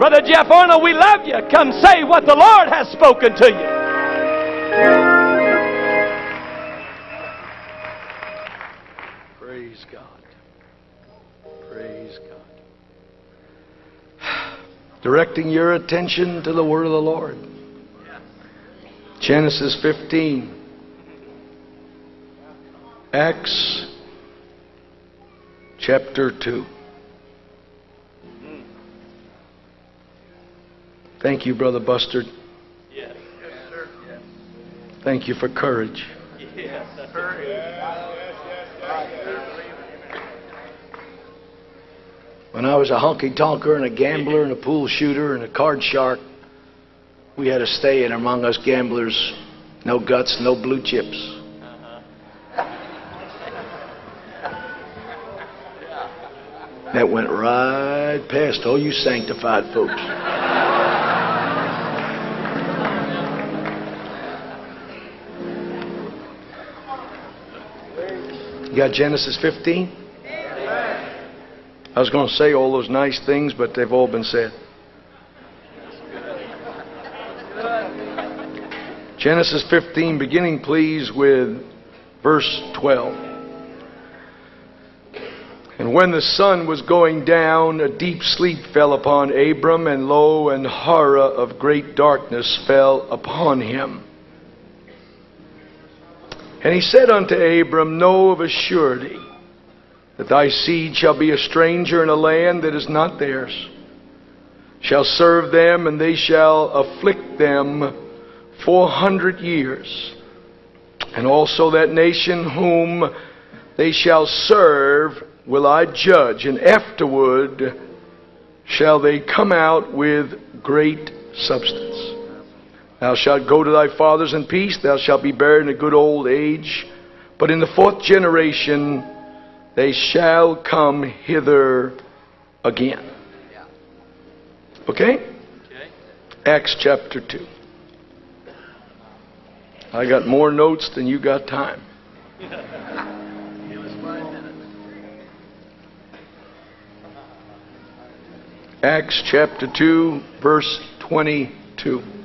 Brother Jeff Arnold, we love you. Come say what the Lord has spoken to you. Praise God. Praise God. Directing your attention to the word of the Lord. Genesis 15. Acts chapter 2. Thank you, Brother Bustard. Yes. Sir. Thank you for courage. Yes. When I was a honky tonker and a gambler and a pool shooter and a card shark, we had a stay in among us gamblers. No guts, no blue chips. That went right past all you sanctified folks. You got Genesis 15? I was going to say all those nice things, but they've all been said. Genesis 15, beginning please with verse 12. And when the sun was going down, a deep sleep fell upon Abram, and lo, an horror of great darkness fell upon him. And he said unto Abram, Know of a surety that thy seed shall be a stranger in a land that is not theirs, shall serve them, and they shall afflict them four hundred years. And also that nation whom they shall serve will I judge, and afterward shall they come out with great substance. Thou shalt go to thy fathers in peace, thou shalt be buried in a good old age. But in the fourth generation they shall come hither again. Okay? Okay. Acts chapter 2. I got more notes than you got time. Give us five minutes. Acts chapter 2, verse 22.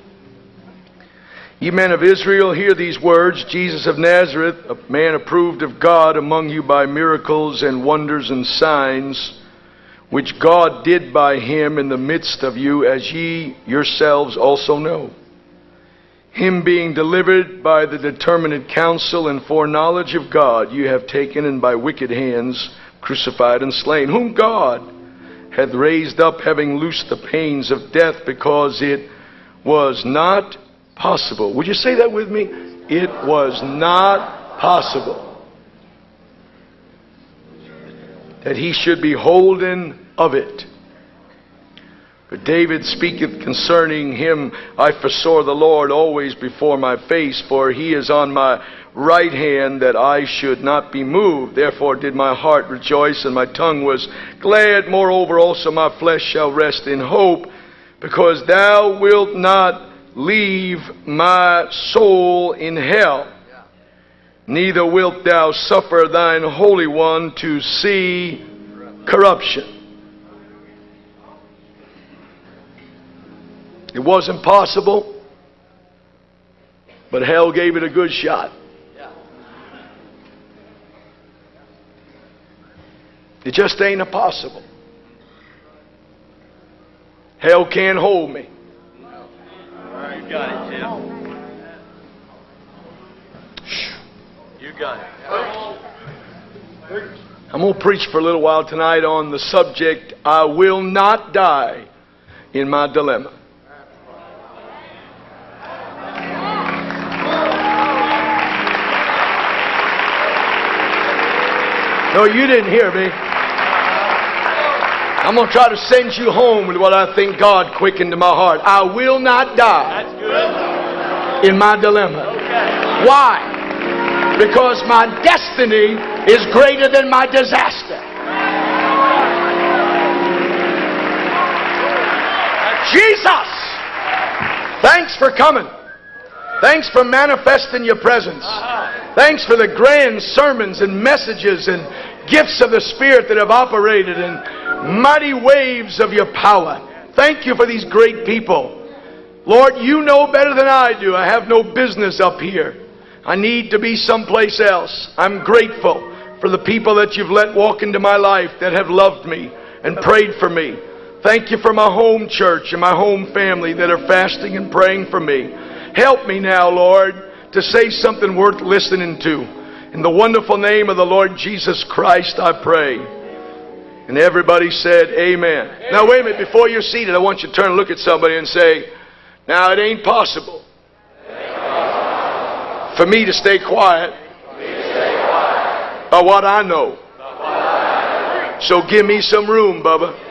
Ye men of Israel, hear these words Jesus of Nazareth, a man approved of God among you by miracles and wonders and signs, which God did by him in the midst of you, as ye yourselves also know. Him being delivered by the determinate counsel and foreknowledge of God, you have taken and by wicked hands crucified and slain, whom God hath raised up, having loosed the pains of death, because it was not possible. Would you say that with me? It was not possible that he should be holden of it. But David speaketh concerning him, I foresaw the Lord always before my face, for he is on my right hand that I should not be moved. Therefore did my heart rejoice, and my tongue was glad. Moreover, also my flesh shall rest in hope, because thou wilt not leave my soul in hell, neither wilt thou suffer thine Holy One to see corruption. It wasn't possible, but hell gave it a good shot. It just ain't impossible. Hell can't hold me. You got it, Jim. You got it. I'm going to preach for a little while tonight on the subject I will not die in my dilemma. No, you didn't hear me. I'm going to try to send you home with what I think God quickened to my heart. I will not die in my dilemma. Why? Because my destiny is greater than my disaster. Jesus! Thanks for coming. Thanks for manifesting your presence. Thanks for the grand sermons and messages and gifts of the Spirit that have operated and mighty waves of your power. Thank you for these great people. Lord, you know better than I do. I have no business up here. I need to be someplace else. I'm grateful for the people that you've let walk into my life that have loved me and prayed for me. Thank you for my home church and my home family that are fasting and praying for me. Help me now, Lord, to say something worth listening to. In the wonderful name of the Lord Jesus Christ, I pray. And everybody said, Amen. Now, wait a minute. Before you're seated, I want you to turn and look at somebody and say, Now, it ain't possible, for me to stay quiet, by what I know. So give me some room, Bubba.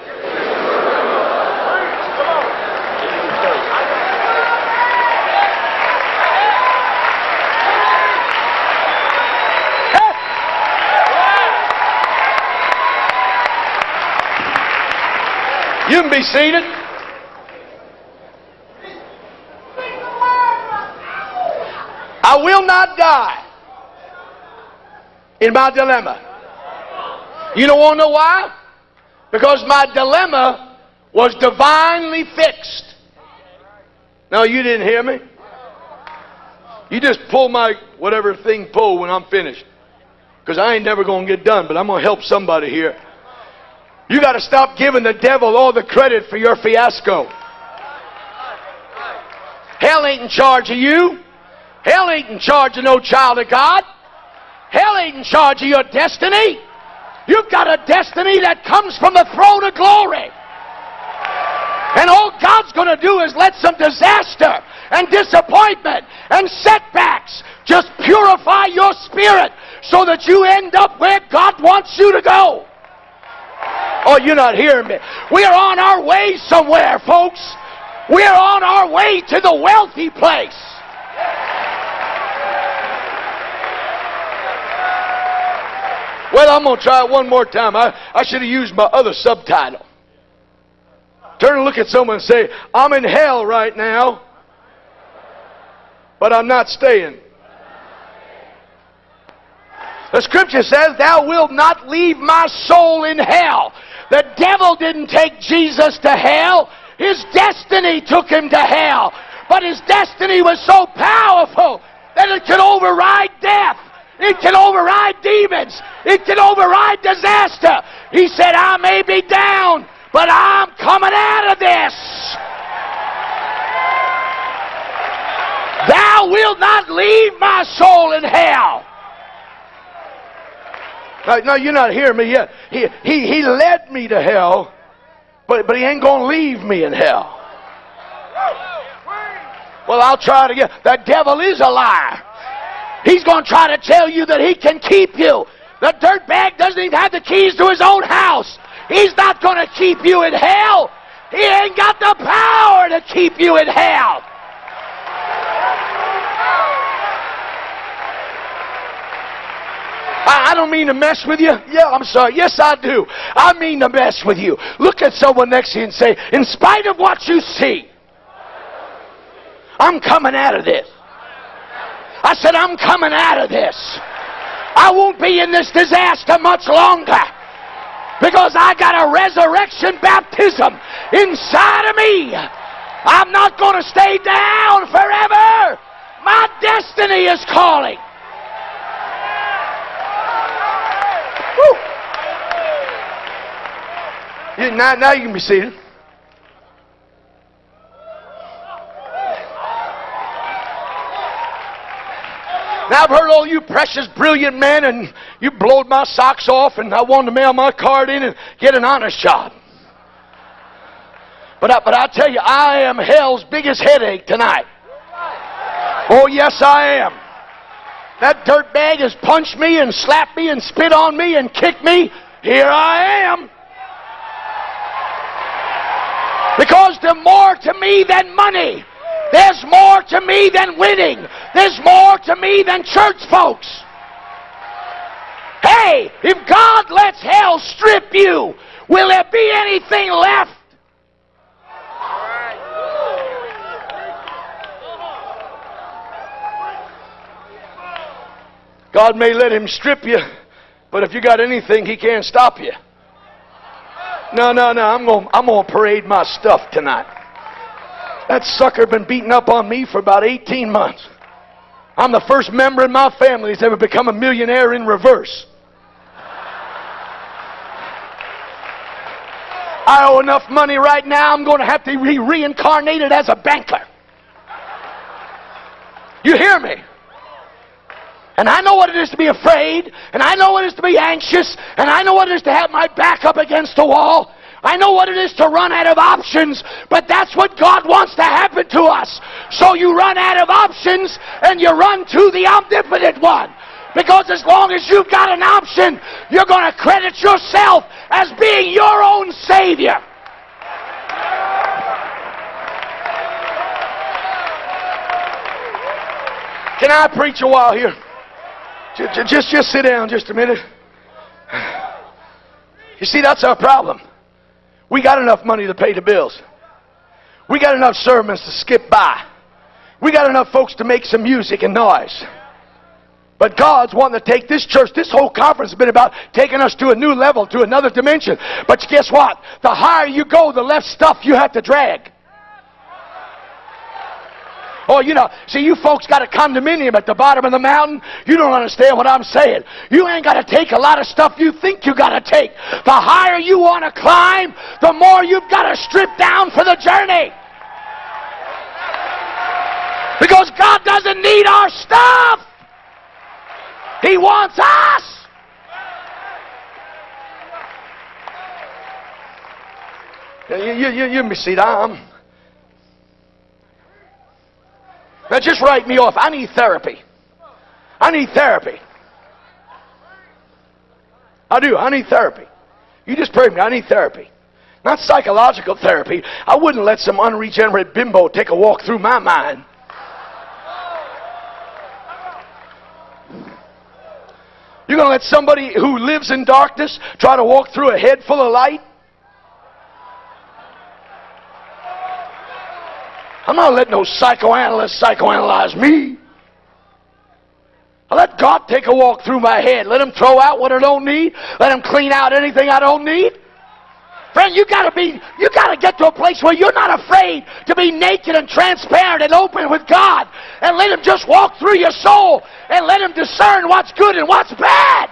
You can be seated. I will not die in my dilemma. You don't want to know why? Because my dilemma was divinely fixed. No, you didn't hear me. You just pull my whatever thing pull when I'm finished. Because I ain't never going to get done, but I'm going to help somebody here. You got to stop giving the devil all the credit for your fiasco. Hell ain't in charge of you. Hell ain't in charge of no child of God. Hell ain't in charge of your destiny. You've got a destiny that comes from the throne of glory. And all God's going to do is let some disaster and disappointment and setbacks just purify your spirit so that you end up where God wants you to go. Oh, you're not hearing me. We are on our way somewhere, folks. We are on our way to the wealthy place. Well, I'm going to try it one more time. I, I should have used my other subtitle. Turn and look at someone and say, I'm in hell right now, but I'm not staying. The scripture says, Thou wilt not leave my soul in hell. The devil didn't take Jesus to hell. His destiny took him to hell. But his destiny was so powerful that it could override death. It can override demons. It can override disaster. He said, I may be down, but I'm coming out of this. Thou wilt not leave my soul in hell. No, no, you're not hearing me yet. He, he, he led me to hell, but, but he ain't going to leave me in hell. Well, I'll try it again. The devil is a liar. He's going to try to tell you that he can keep you. The dirtbag doesn't even have the keys to his own house. He's not going to keep you in hell. He ain't got the power to keep you in hell. I, I don't mean to mess with you. Yeah, I'm sorry. Yes, I do. I mean to mess with you. Look at someone next to you and say, in spite of what you see, I'm coming out of this. I said, I'm coming out of this. I won't be in this disaster much longer because I got a resurrection baptism inside of me. I'm not going to stay down forever. My destiny is calling. You, now, now you can be seated. Now I've heard all you precious, brilliant men, and you blowed my socks off, and I wanted to mail my card in and get an honest job. But I, but I tell you, I am hell's biggest headache tonight. Oh yes, I am. That dirtbag has punched me and slapped me and spit on me and kicked me. Here I am. Because there's more to me than money. There's more to me than winning. There's more to me than church folks. Hey, if God lets hell strip you, will there be anything left? God may let him strip you, but if you got anything, he can't stop you. No, no, no. I'm going I'm going to parade my stuff tonight. That sucker been beating up on me for about 18 months. I'm the first member in my family that's ever become a millionaire in reverse. I owe enough money right now, I'm going to have to be reincarnated as a banker. You hear me? And I know what it is to be afraid, and I know what it is to be anxious, and I know what it is to have my back up against the wall. I know what it is to run out of options, but that's what God wants to happen to us. So you run out of options and you run to the omnipotent one. Because as long as you've got an option, you're going to credit yourself as being your own Savior. Can I preach a while here? Just, just, just sit down just a minute. You see, that's our problem. We got enough money to pay the bills. We got enough sermons to skip by. We got enough folks to make some music and noise. But God's wanting to take this church, this whole conference has been about taking us to a new level, to another dimension. But guess what? The higher you go, the less stuff you have to drag. Oh, you know, see, you folks got a condominium at the bottom of the mountain. You don't understand what I'm saying. You ain't got to take a lot of stuff you think you got to take. The higher you want to climb, the more you've got to strip down for the journey. Because God doesn't need our stuff. He wants us. You, you, you, you me see, I'm, Just write me off. I need therapy. I need therapy. I do. I need therapy. You just pray me. I need therapy. Not psychological therapy. I wouldn't let some unregenerate bimbo take a walk through my mind. You're going to let somebody who lives in darkness try to walk through a head full of light? I'm not letting no psychoanalyst psychoanalyze me. I let God take a walk through my head. Let him throw out what I don't need. Let him clean out anything I don't need. Friend, you gotta be, you gotta get to a place where you're not afraid to be naked and transparent and open with God. And let him just walk through your soul and let him discern what's good and what's bad.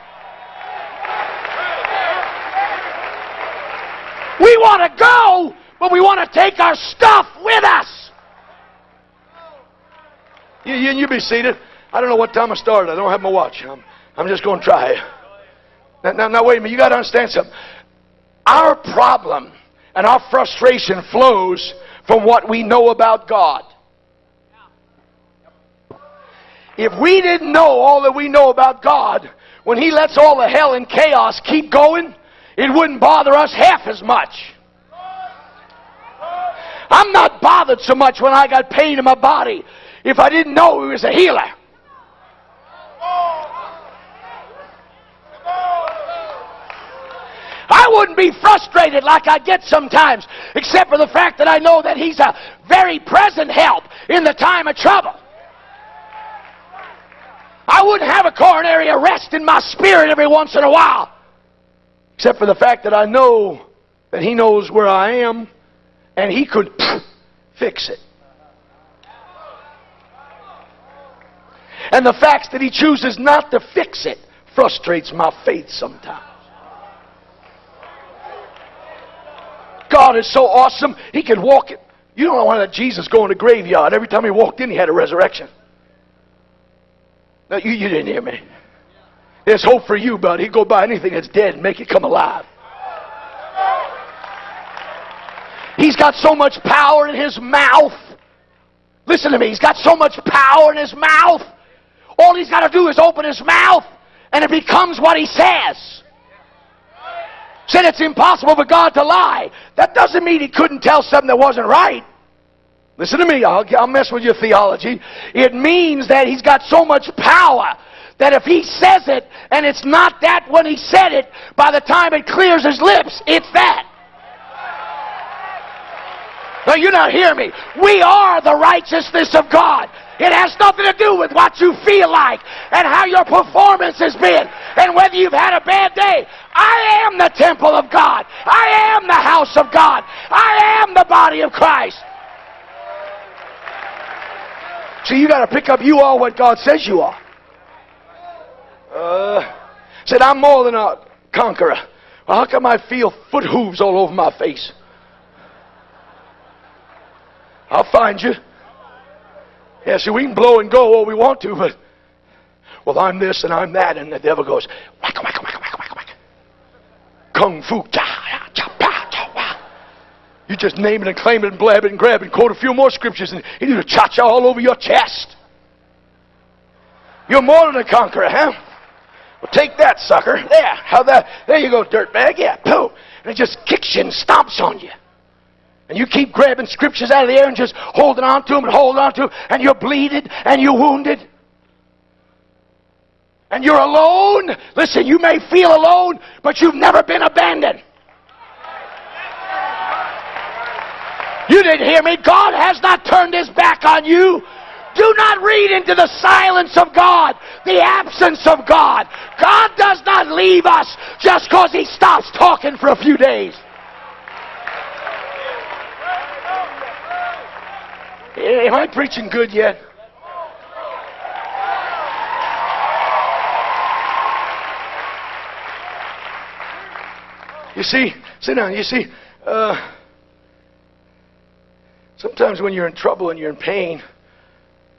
We want to go, but we want to take our stuff with us. You, you, you be seated. I don't know what time I started. I don't have my watch. I'm, I'm just going to try. Now, now, now, wait a minute. You got to understand something. Our problem and our frustration flows from what we know about God. If we didn't know all that we know about God, when He lets all the hell and chaos keep going, it wouldn't bother us half as much. I'm not bothered so much when I got pain in my body if I didn't know he was a healer. I wouldn't be frustrated like I get sometimes, except for the fact that I know that He's a very present help in the time of trouble. I wouldn't have a coronary arrest in my spirit every once in a while, except for the fact that I know that He knows where I am and He could fix it. And the fact that he chooses not to fix it frustrates my faith sometimes. God is so awesome, he can walk it. You don't want to let Jesus go in the graveyard. Every time he walked in, he had a resurrection. Now, you, you didn't hear me. There's hope for you, buddy. He'd go by anything that's dead and make it come alive. He's got so much power in his mouth. Listen to me. He's got so much power in his mouth all he's got to do is open his mouth and it becomes what he says. Said it's impossible for God to lie. That doesn't mean he couldn't tell something that wasn't right. Listen to me, I'll, I'll mess with your theology. It means that he's got so much power that if he says it and it's not that when he said it, by the time it clears his lips, it's that. No, you're not hearing me. We are the righteousness of God. It has nothing to do with what you feel like and how your performance has been and whether you've had a bad day. I am the temple of God. I am the house of God. I am the body of Christ. See, you got to pick up you are what God says you are. Uh, said, I'm more than a conqueror. Well, how come I feel foot hooves all over my face? I'll find you. Yeah, see, we can blow and go all we want to, but, well, I'm this and I'm that, and the devil goes, whack, whack, whack, whack, whack, whack. Kung fu, cha, cha, pa, cha, wah. You just name it and claim it and blab it and grab it and quote a few more scriptures, and you do a cha cha all over your chest. You're more than a conqueror, huh? Well, take that, sucker. There. How that? There you go, dirtbag. Yeah, pooh. And it just kicks you and stomps on you. And you keep grabbing scriptures out of the air and just holding on to them and holding on to them, and you're bleeding and you're wounded. And you're alone. Listen, you may feel alone, but you've never been abandoned. You didn't hear me. God has not turned his back on you. Do not read into the silence of God, the absence of God. God does not leave us just because He stops talking for a few days. Am I preaching good yet? You see, sit down. You see, uh, sometimes when you're in trouble and you're in pain,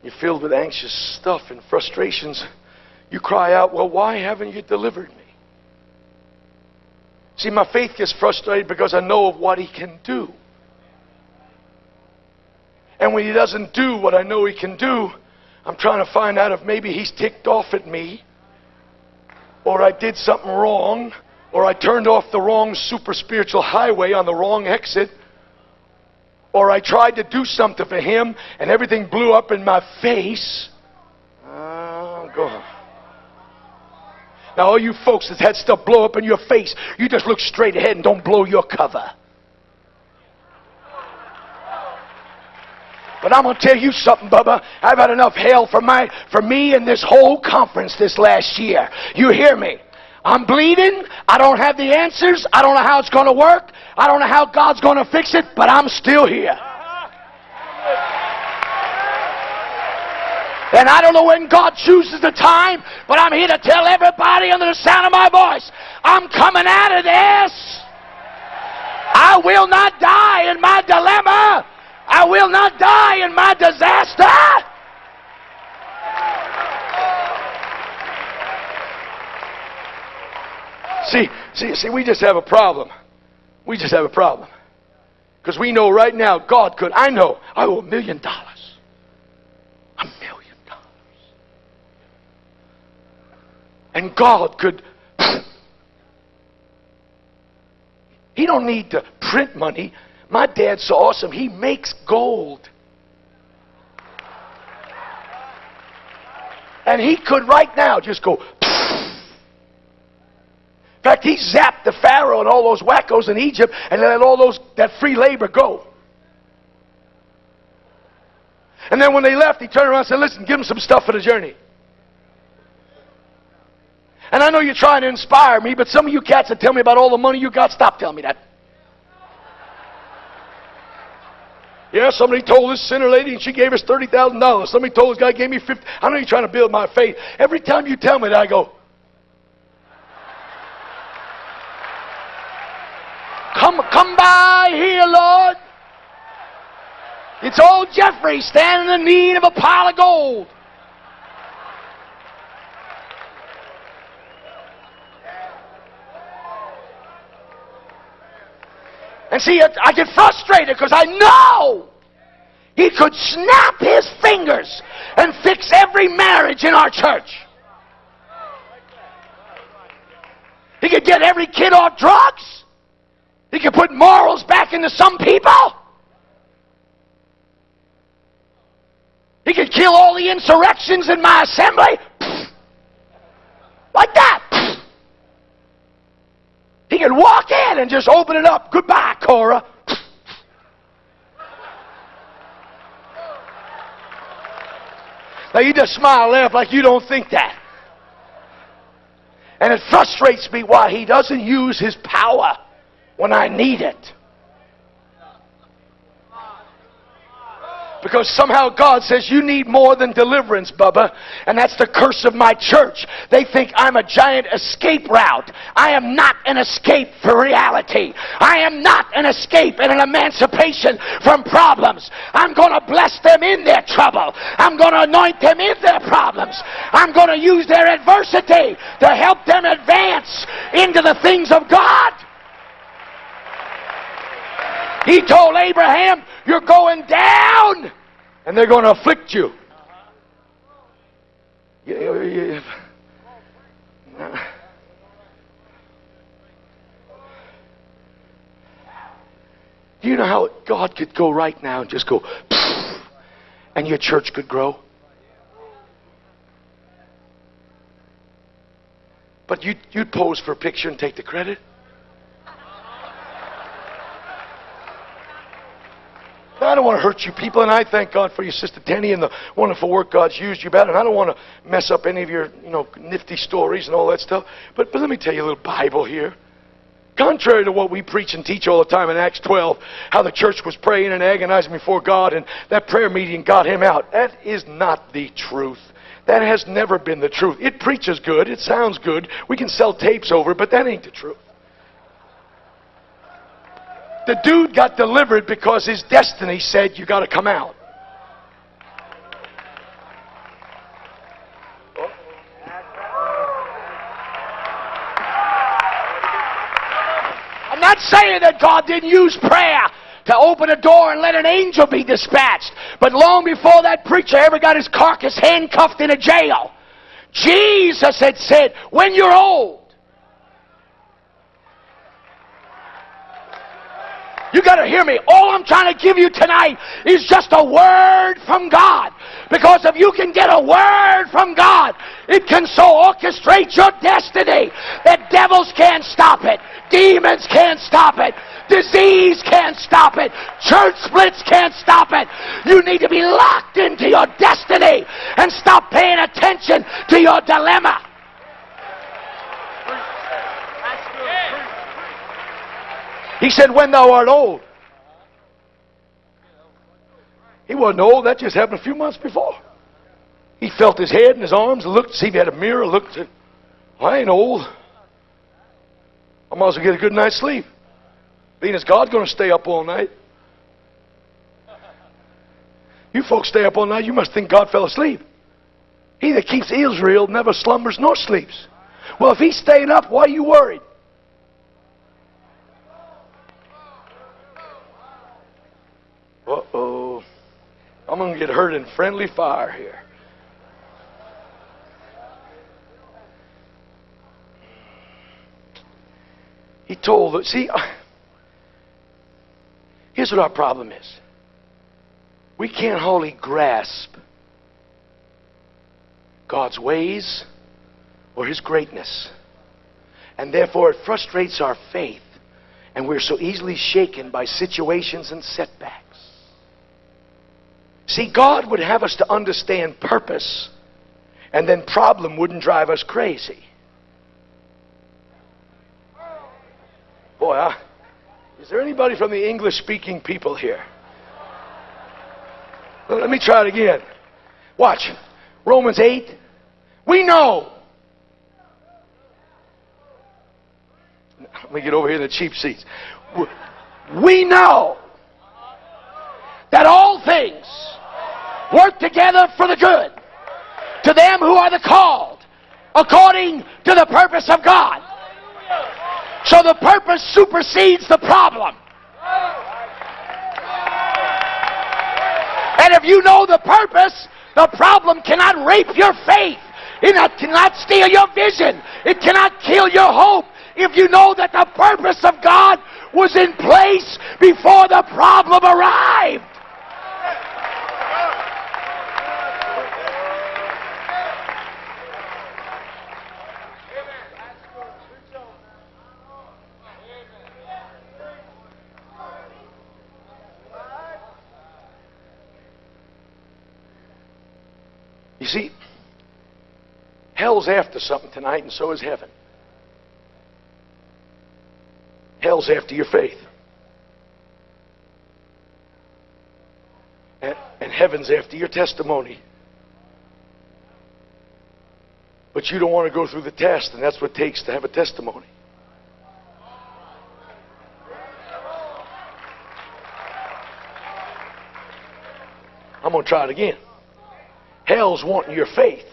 you're filled with anxious stuff and frustrations, you cry out, Well, why haven't you delivered me? See, my faith gets frustrated because I know of what He can do. And when He doesn't do what I know He can do, I'm trying to find out if maybe He's ticked off at me, or I did something wrong, or I turned off the wrong super spiritual highway on the wrong exit or I tried to do something for him and everything blew up in my face. Oh, go on. Now, all you folks that had stuff blow up in your face, you just look straight ahead and don't blow your cover. But I'm going to tell you something, Bubba. I've had enough hell for, my, for me and this whole conference this last year. You hear me? I'm bleeding. I don't have the answers. I don't know how it's going to work. I don't know how God's going to fix it, but I'm still here. And I don't know when God chooses the time, but I'm here to tell everybody under the sound of my voice I'm coming out of this. I will not die in my dilemma. I will not die in my disaster. See, see, see, we just have a problem. We just have a problem. Because we know right now God could. I know I owe a million dollars. A million dollars. And God could. He don't need to print money. My dad's so awesome. He makes gold. And he could right now just go in fact, he zapped the Pharaoh and all those wackos in Egypt and let all those that free labor go. And then when they left, he turned around and said, Listen, give them some stuff for the journey. And I know you're trying to inspire me, but some of you cats that tell me about all the money you got, stop telling me that. Yeah, somebody told this sinner lady and she gave us $30,000. Somebody told this guy gave me 50. I know you're trying to build my faith. Every time you tell me that, I go, Come, come by here, Lord. It's old Jeffrey standing in need of a pile of gold. And see, I get frustrated because I know he could snap his fingers and fix every marriage in our church. He could get every kid off drugs. He could put morals back into some people. He could kill all the insurrections in my assembly. Like that. He could walk in and just open it up. Goodbye, Cora. Now you just smile and laugh like you don't think that. And it frustrates me why he doesn't use his power when I need it. Because somehow God says, You need more than deliverance, Bubba. And that's the curse of my church. They think I'm a giant escape route. I am not an escape for reality. I am not an escape and an emancipation from problems. I'm going to bless them in their trouble. I'm going to anoint them in their problems. I'm going to use their adversity to help them advance into the things of God. He told Abraham, You're going down, and they're going to afflict you. Do you know how God could go right now and just go, and your church could grow? But you'd, you'd pose for a picture and take the credit. I don't want to hurt you people, and I thank God for you, Sister Denny, and the wonderful work God's used you about. And I don't want to mess up any of your, you know, nifty stories and all that stuff. But, but let me tell you a little Bible here. Contrary to what we preach and teach all the time in Acts 12, how the church was praying and agonizing before God, and that prayer meeting got him out. That is not the truth. That has never been the truth. It preaches good, it sounds good, we can sell tapes over it, but that ain't the truth. The dude got delivered because his destiny said, You got to come out. I'm not saying that God didn't use prayer to open a door and let an angel be dispatched. But long before that preacher ever got his carcass handcuffed in a jail, Jesus had said, When you're old, You got to hear me. All I'm trying to give you tonight is just a word from God. Because if you can get a word from God, it can so orchestrate your destiny that devils can't stop it, demons can't stop it, disease can't stop it, church splits can't stop it. You need to be locked into your destiny and stop paying attention to your dilemma. He said, When thou art old. He wasn't old. That just happened a few months before. He felt his head and his arms, and looked see if he had a mirror, looked said, I ain't old. I might as well get a good night's sleep. Being as God's going to stay up all night. You folks stay up all night, you must think God fell asleep. He that keeps Israel never slumbers nor sleeps. Well, if he's staying up, why are you worried? Uh-oh. I'm going to get hurt in friendly fire here. He told, us, see, here's what our problem is. We can't wholly grasp God's ways or His greatness. And therefore, it frustrates our faith. And we're so easily shaken by situations and setbacks. See, God would have us to understand purpose, and then problem wouldn't drive us crazy. Boy, I, is there anybody from the English speaking people here? Let me try it again. Watch. Romans 8. We know. Let me get over here in the cheap seats. We know that all things work together for the good to them who are the called according to the purpose of God. So the purpose supersedes the problem. And if you know the purpose, the problem cannot rape your faith. It cannot steal your vision. It cannot kill your hope. If you know that the purpose of God was in place before the problem arrived. Hell's after something tonight, and so is heaven. Hell's after your faith. And, and heaven's after your testimony. But you don't want to go through the test, and that's what it takes to have a testimony. I'm going to try it again. Hell's wanting your faith.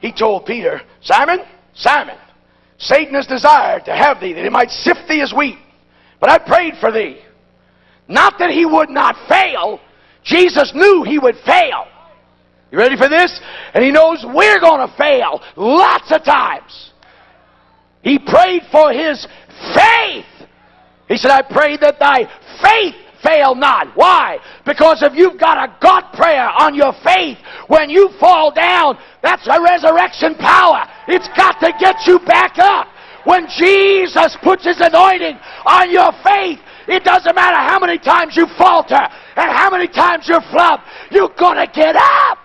He told Peter, Simon, Simon, Satan has desired to have thee, that he might sift thee as wheat. But I prayed for thee. Not that he would not fail. Jesus knew he would fail. You ready for this? And he knows we're going to fail lots of times. He prayed for his faith. He said, I pray that thy faith fail not. Why? Because if you've got a God prayer on your faith, when you fall down, that's a resurrection power. It's got to get you back up. When Jesus puts his anointing on your faith, it doesn't matter how many times you falter and how many times you flub, you're going to get up.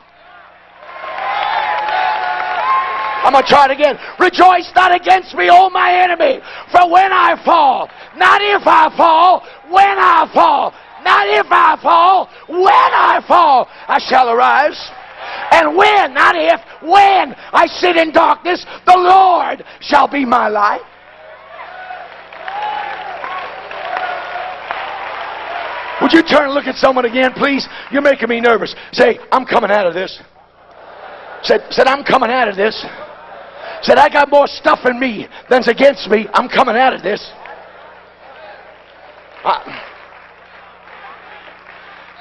I'm going to try it again. Rejoice not against me, O my enemy, for when I fall, not if I fall, when I fall, not if I fall, when I fall, I shall arise. And when, not if, when I sit in darkness, the Lord shall be my light. Would you turn and look at someone again, please? You're making me nervous. Say, I'm coming out of this. Said, said I'm coming out of this. Said, I got more stuff in me than's against me. I'm coming out of this. I,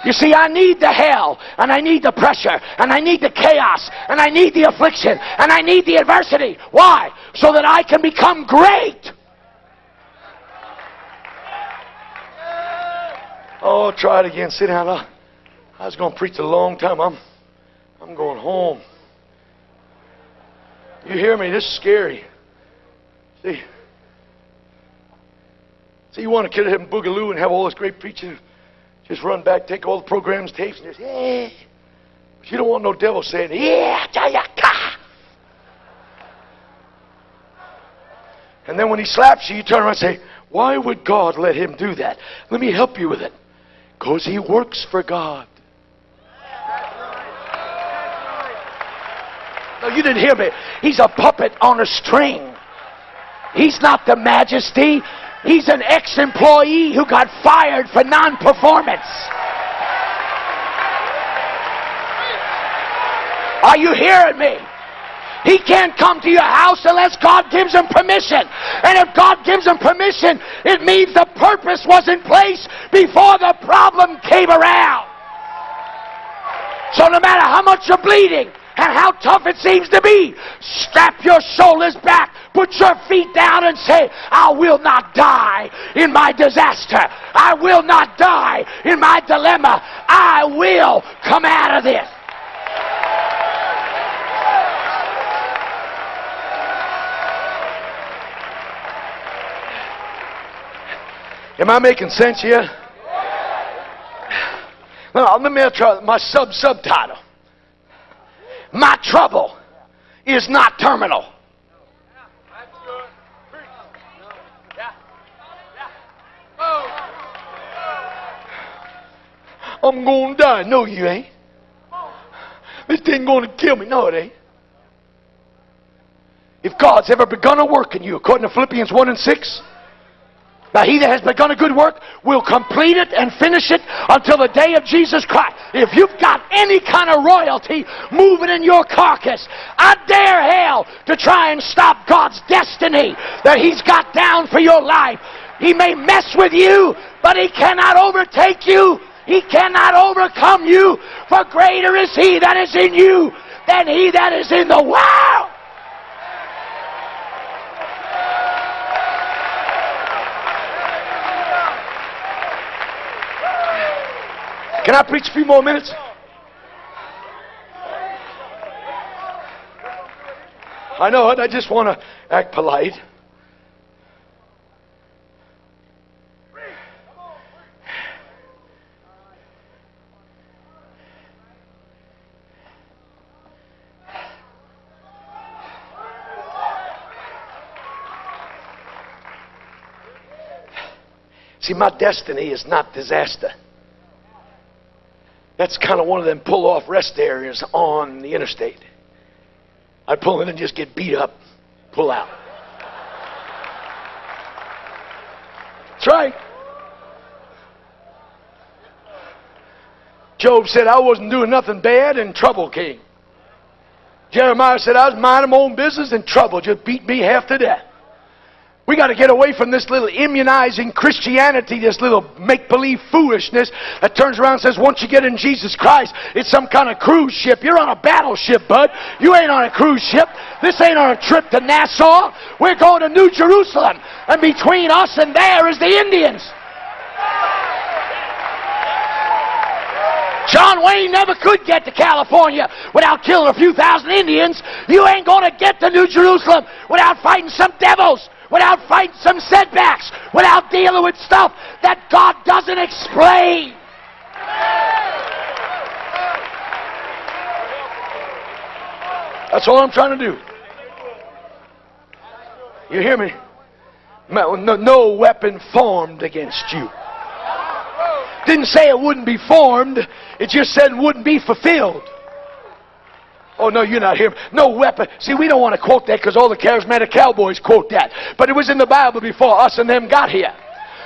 you see, I need the hell, and I need the pressure, and I need the chaos, and I need the affliction, and I need the adversity. Why? So that I can become great. Oh, try it again. Sit down. I was going to preach a long time. I'm, I'm going home. You hear me? This is scary. See, see, you want to get him boogaloo and have all this great preaching, just run back, take all the programs, tapes, and just hey. But you don't want no devil saying yeah, ka. And then when he slaps you, you turn around and say, "Why would God let him do that? Let me help you with it." Because he works for God. No, you didn't hear me. He's a puppet on a string. He's not the majesty. He's an ex employee who got fired for non performance. Are you hearing me? He can't come to your house unless God gives him permission. And if God gives him permission, it means the purpose was in place before the problem came around. So no matter how much you're bleeding, and how tough it seems to be. Strap your shoulders back, put your feet down, and say, I will not die in my disaster. I will not die in my dilemma. I will come out of this. Am I making sense here? Now, let me try my sub subtitle. My trouble is not terminal. I'm going to die. No, you ain't. This thing going to kill me. No, it ain't. If God's ever begun a work in you, according to Philippians 1 and 6, now, he that has begun a good work will complete it and finish it until the day of Jesus Christ. If you've got any kind of royalty moving in your carcass, I dare hell to try and stop God's destiny that he's got down for your life. He may mess with you, but he cannot overtake you. He cannot overcome you, for greater is he that is in you than he that is in the world. Can I preach a few more minutes? I know it. I just want to act polite. See, my destiny is not disaster. That's kind of one of them pull off rest areas on the interstate. I'd pull in and just get beat up, pull out. That's right. Job said, I wasn't doing nothing bad and trouble came. Jeremiah said, I was minding my own business and trouble just beat me half to death. We got to get away from this little immunizing Christianity, this little make believe foolishness that turns around and says, once you get in Jesus Christ, it's some kind of cruise ship. You're on a battleship, bud. You ain't on a cruise ship. This ain't on a trip to Nassau. We're going to New Jerusalem. And between us and there is the Indians. John Wayne never could get to California without killing a few thousand Indians. You ain't going to get to New Jerusalem without fighting some devils, without fighting some setbacks, without dealing with stuff that God doesn't explain. That's all I'm trying to do. You hear me? No, no weapon formed against you. Didn't say it wouldn't be formed, it just said it wouldn't be fulfilled. Oh, no, you're not here. No weapon. See, we don't want to quote that because all the charismatic cowboys quote that. But it was in the Bible before us and them got here.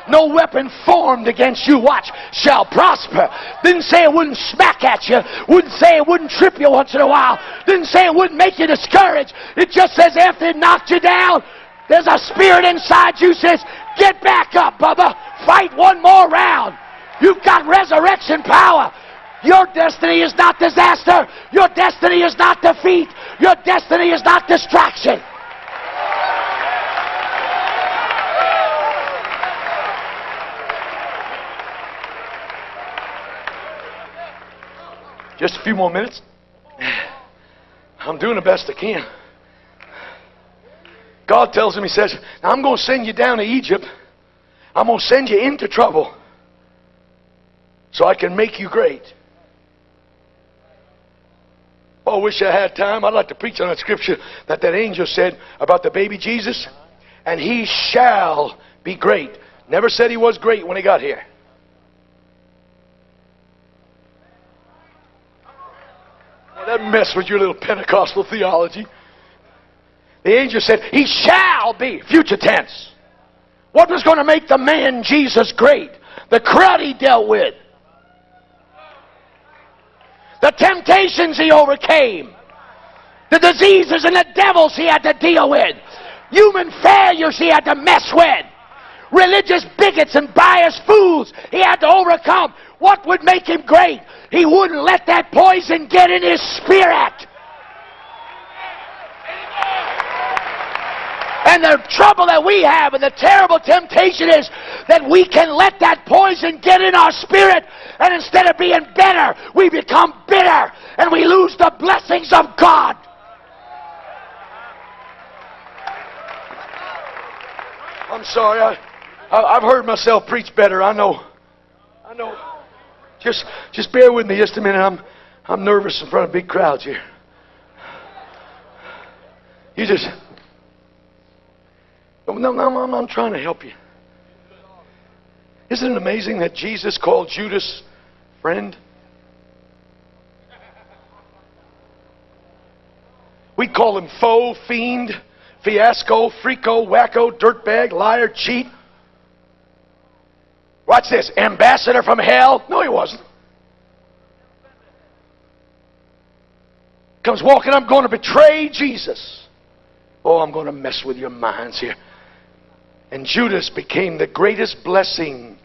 No weapon formed against you, watch, shall prosper. Didn't say it wouldn't smack at you. Wouldn't say it wouldn't trip you once in a while. Didn't say it wouldn't make you discouraged. It just says after it knocked you down, there's a spirit inside you says, get back up, Bubba. Fight one more round. You've got resurrection power. Your destiny is not disaster. Your destiny is not defeat. Your destiny is not distraction. Just a few more minutes. I'm doing the best I can. God tells him, He says, I'm going to send you down to Egypt. I'm going to send you into trouble so I can make you great. Oh, I wish I had time. I'd like to preach on that scripture that that angel said about the baby Jesus. And he shall be great. Never said he was great when he got here. Well, that mess with your little Pentecostal theology. The angel said, He shall be, future tense. What was going to make the man Jesus great? The crowd he dealt with the temptations he overcame, the diseases and the devils he had to deal with, human failures he had to mess with, religious bigots and biased fools he had to overcome. What would make him great? He wouldn't let that poison get in his spirit. And the trouble that we have and the terrible temptation is that we can let that poison get in our spirit and instead of being better, we become bitter and we lose the blessings of God. I'm sorry. I, I, have heard myself preach better. I know. I know. Just, just bear with me just a minute. I'm, I'm nervous in front of big crowds here. You just. No, no, I'm, I'm trying to help you. Isn't it amazing that Jesus called Judas friend? We call him foe, fiend, fiasco, freako, wacko, dirtbag, liar, cheat. Watch this. Ambassador from hell. No, he wasn't. Comes walking, I'm going to betray Jesus. Oh, I'm going to mess with your minds here. And Judas became the greatest blessing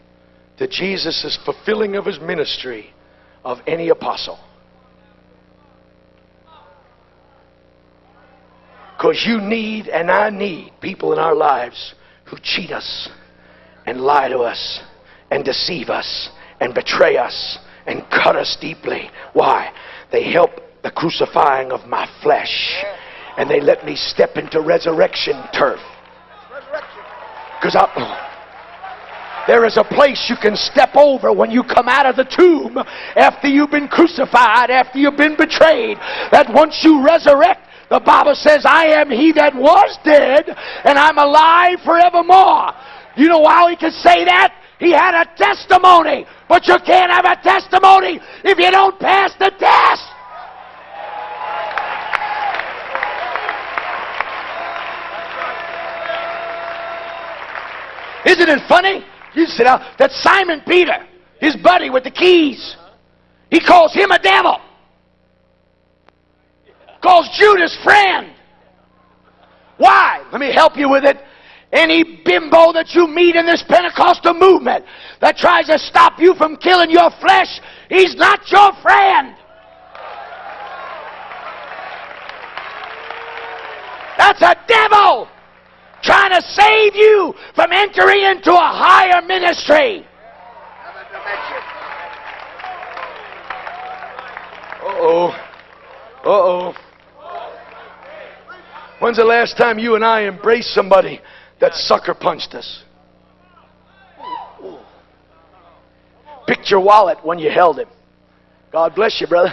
to Jesus' fulfilling of his ministry of any apostle. Because you need and I need people in our lives who cheat us and lie to us and deceive us and betray us and cut us deeply. Why? They help the crucifying of my flesh and they let me step into resurrection turf. Because there is a place you can step over when you come out of the tomb after you've been crucified, after you've been betrayed. That once you resurrect, the Bible says, I am he that was dead, and I'm alive forevermore. You know why he can say that? He had a testimony, but you can't have a testimony if you don't pass the test. Isn't it funny? You sit down. That Simon Peter, his buddy with the keys, he calls him a devil. Calls Judas friend. Why? Let me help you with it. Any bimbo that you meet in this Pentecostal movement that tries to stop you from killing your flesh, he's not your friend. That's a devil trying to save you from entering into a higher ministry. Uh oh. Uh oh. When's the last time you and I embraced somebody that sucker punched us? Picked your wallet when you held him. God bless you, brother.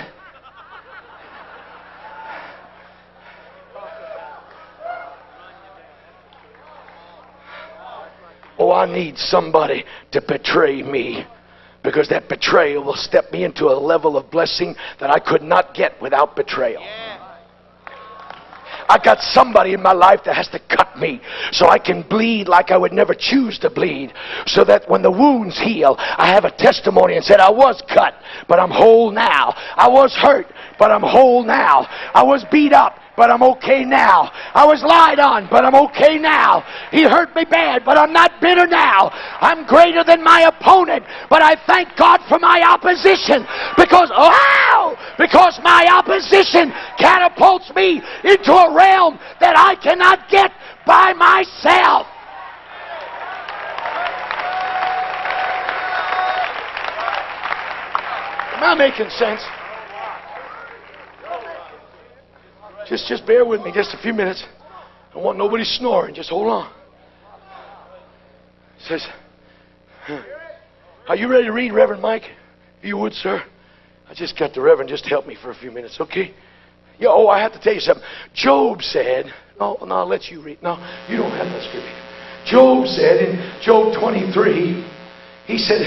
Oh, I need somebody to betray me because that betrayal will step me into a level of blessing that I could not get without betrayal. I got somebody in my life that has to cut me so I can bleed like I would never choose to bleed. So that when the wounds heal, I have a testimony and said, I was cut, but I'm whole now. I was hurt, but I'm whole now. I was beat up, but I'm okay now. I was lied on, but I'm okay now. He hurt me bad, but I'm not bitter now. I'm greater than my opponent, but I thank God for my opposition because, wow, because my opposition catapults me into a realm that I cannot get by myself. Am I making sense? Just, just bear with me just a few minutes. I want nobody snoring. Just hold on. Says, Are you ready to read, Reverend Mike? If you would, sir. I just got the Reverend just help me for a few minutes, okay? Yeah, oh, I have to tell you something. Job said, no, no, I'll let you read. No, you don't have that scripture. Job said in Job 23, he said,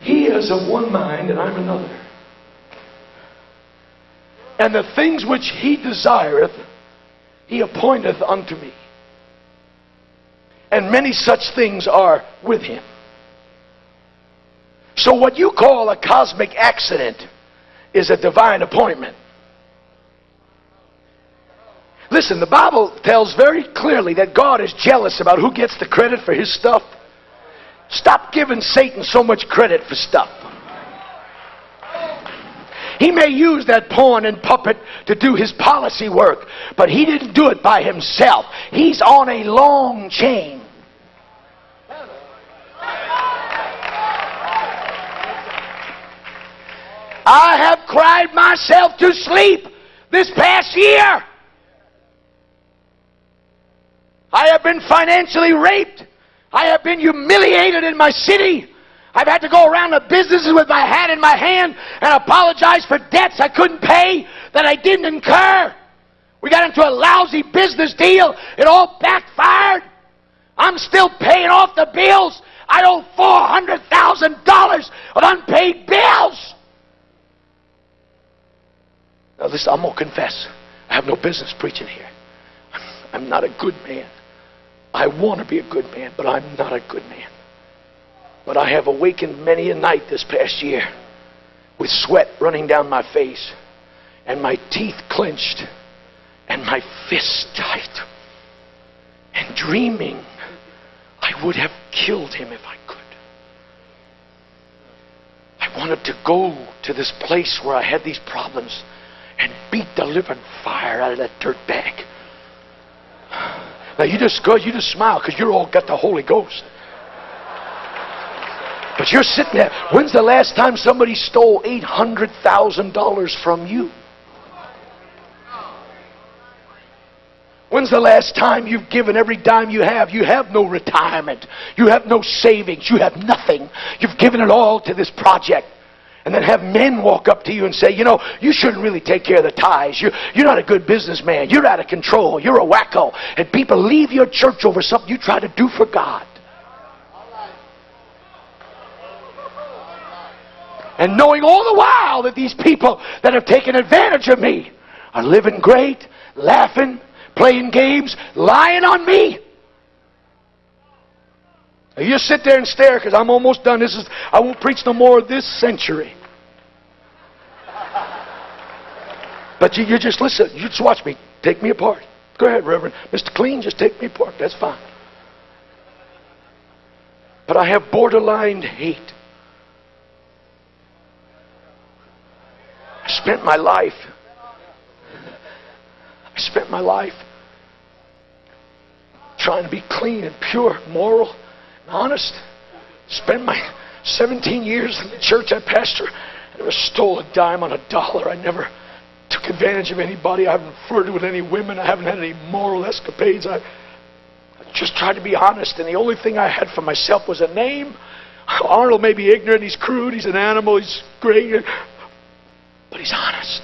He is of one mind and I'm another. And the things which he desireth, he appointeth unto me. And many such things are with him. So, what you call a cosmic accident is a divine appointment. Listen, the Bible tells very clearly that God is jealous about who gets the credit for his stuff. Stop giving Satan so much credit for stuff. He may use that pawn and puppet to do his policy work, but he didn't do it by himself. He's on a long chain. I have cried myself to sleep this past year. I have been financially raped. I have been humiliated in my city. I've had to go around the businesses with my hat in my hand and apologize for debts I couldn't pay that I didn't incur. We got into a lousy business deal. It all backfired. I'm still paying off the bills. I owe $400,000 of unpaid bills. Now, listen, I'm going to confess. I have no business preaching here. I'm not a good man. I want to be a good man, but I'm not a good man. But I have awakened many a night this past year with sweat running down my face and my teeth clenched and my fists tight and dreaming I would have killed him if I could. I wanted to go to this place where I had these problems and beat the living fire out of that dirt bag. Now you just go, you just smile because you're all got the Holy Ghost. But you're sitting there. When's the last time somebody stole $800,000 from you? When's the last time you've given every dime you have? You have no retirement. You have no savings. You have nothing. You've given it all to this project. And then have men walk up to you and say, you know, you shouldn't really take care of the ties. You're, you're not a good businessman. You're out of control. You're a wacko. And people leave your church over something you try to do for God. And knowing all the while that these people that have taken advantage of me are living great, laughing, playing games, lying on me. Now you sit there and stare because I'm almost done. This is I won't preach no more this century. But you, you just listen. You just watch me. Take me apart. Go ahead, Reverend. Mr. Clean, just take me apart. That's fine. But I have borderline hate. Spent my life. I spent my life trying to be clean and pure, moral, and honest. Spent my 17 years in the church I pastor. I never stole a dime on a dollar. I never took advantage of anybody. I haven't flirted with any women. I haven't had any moral escapades. I, I just tried to be honest, and the only thing I had for myself was a name. Arnold may be ignorant, he's crude, he's an animal, he's great, but he's honest.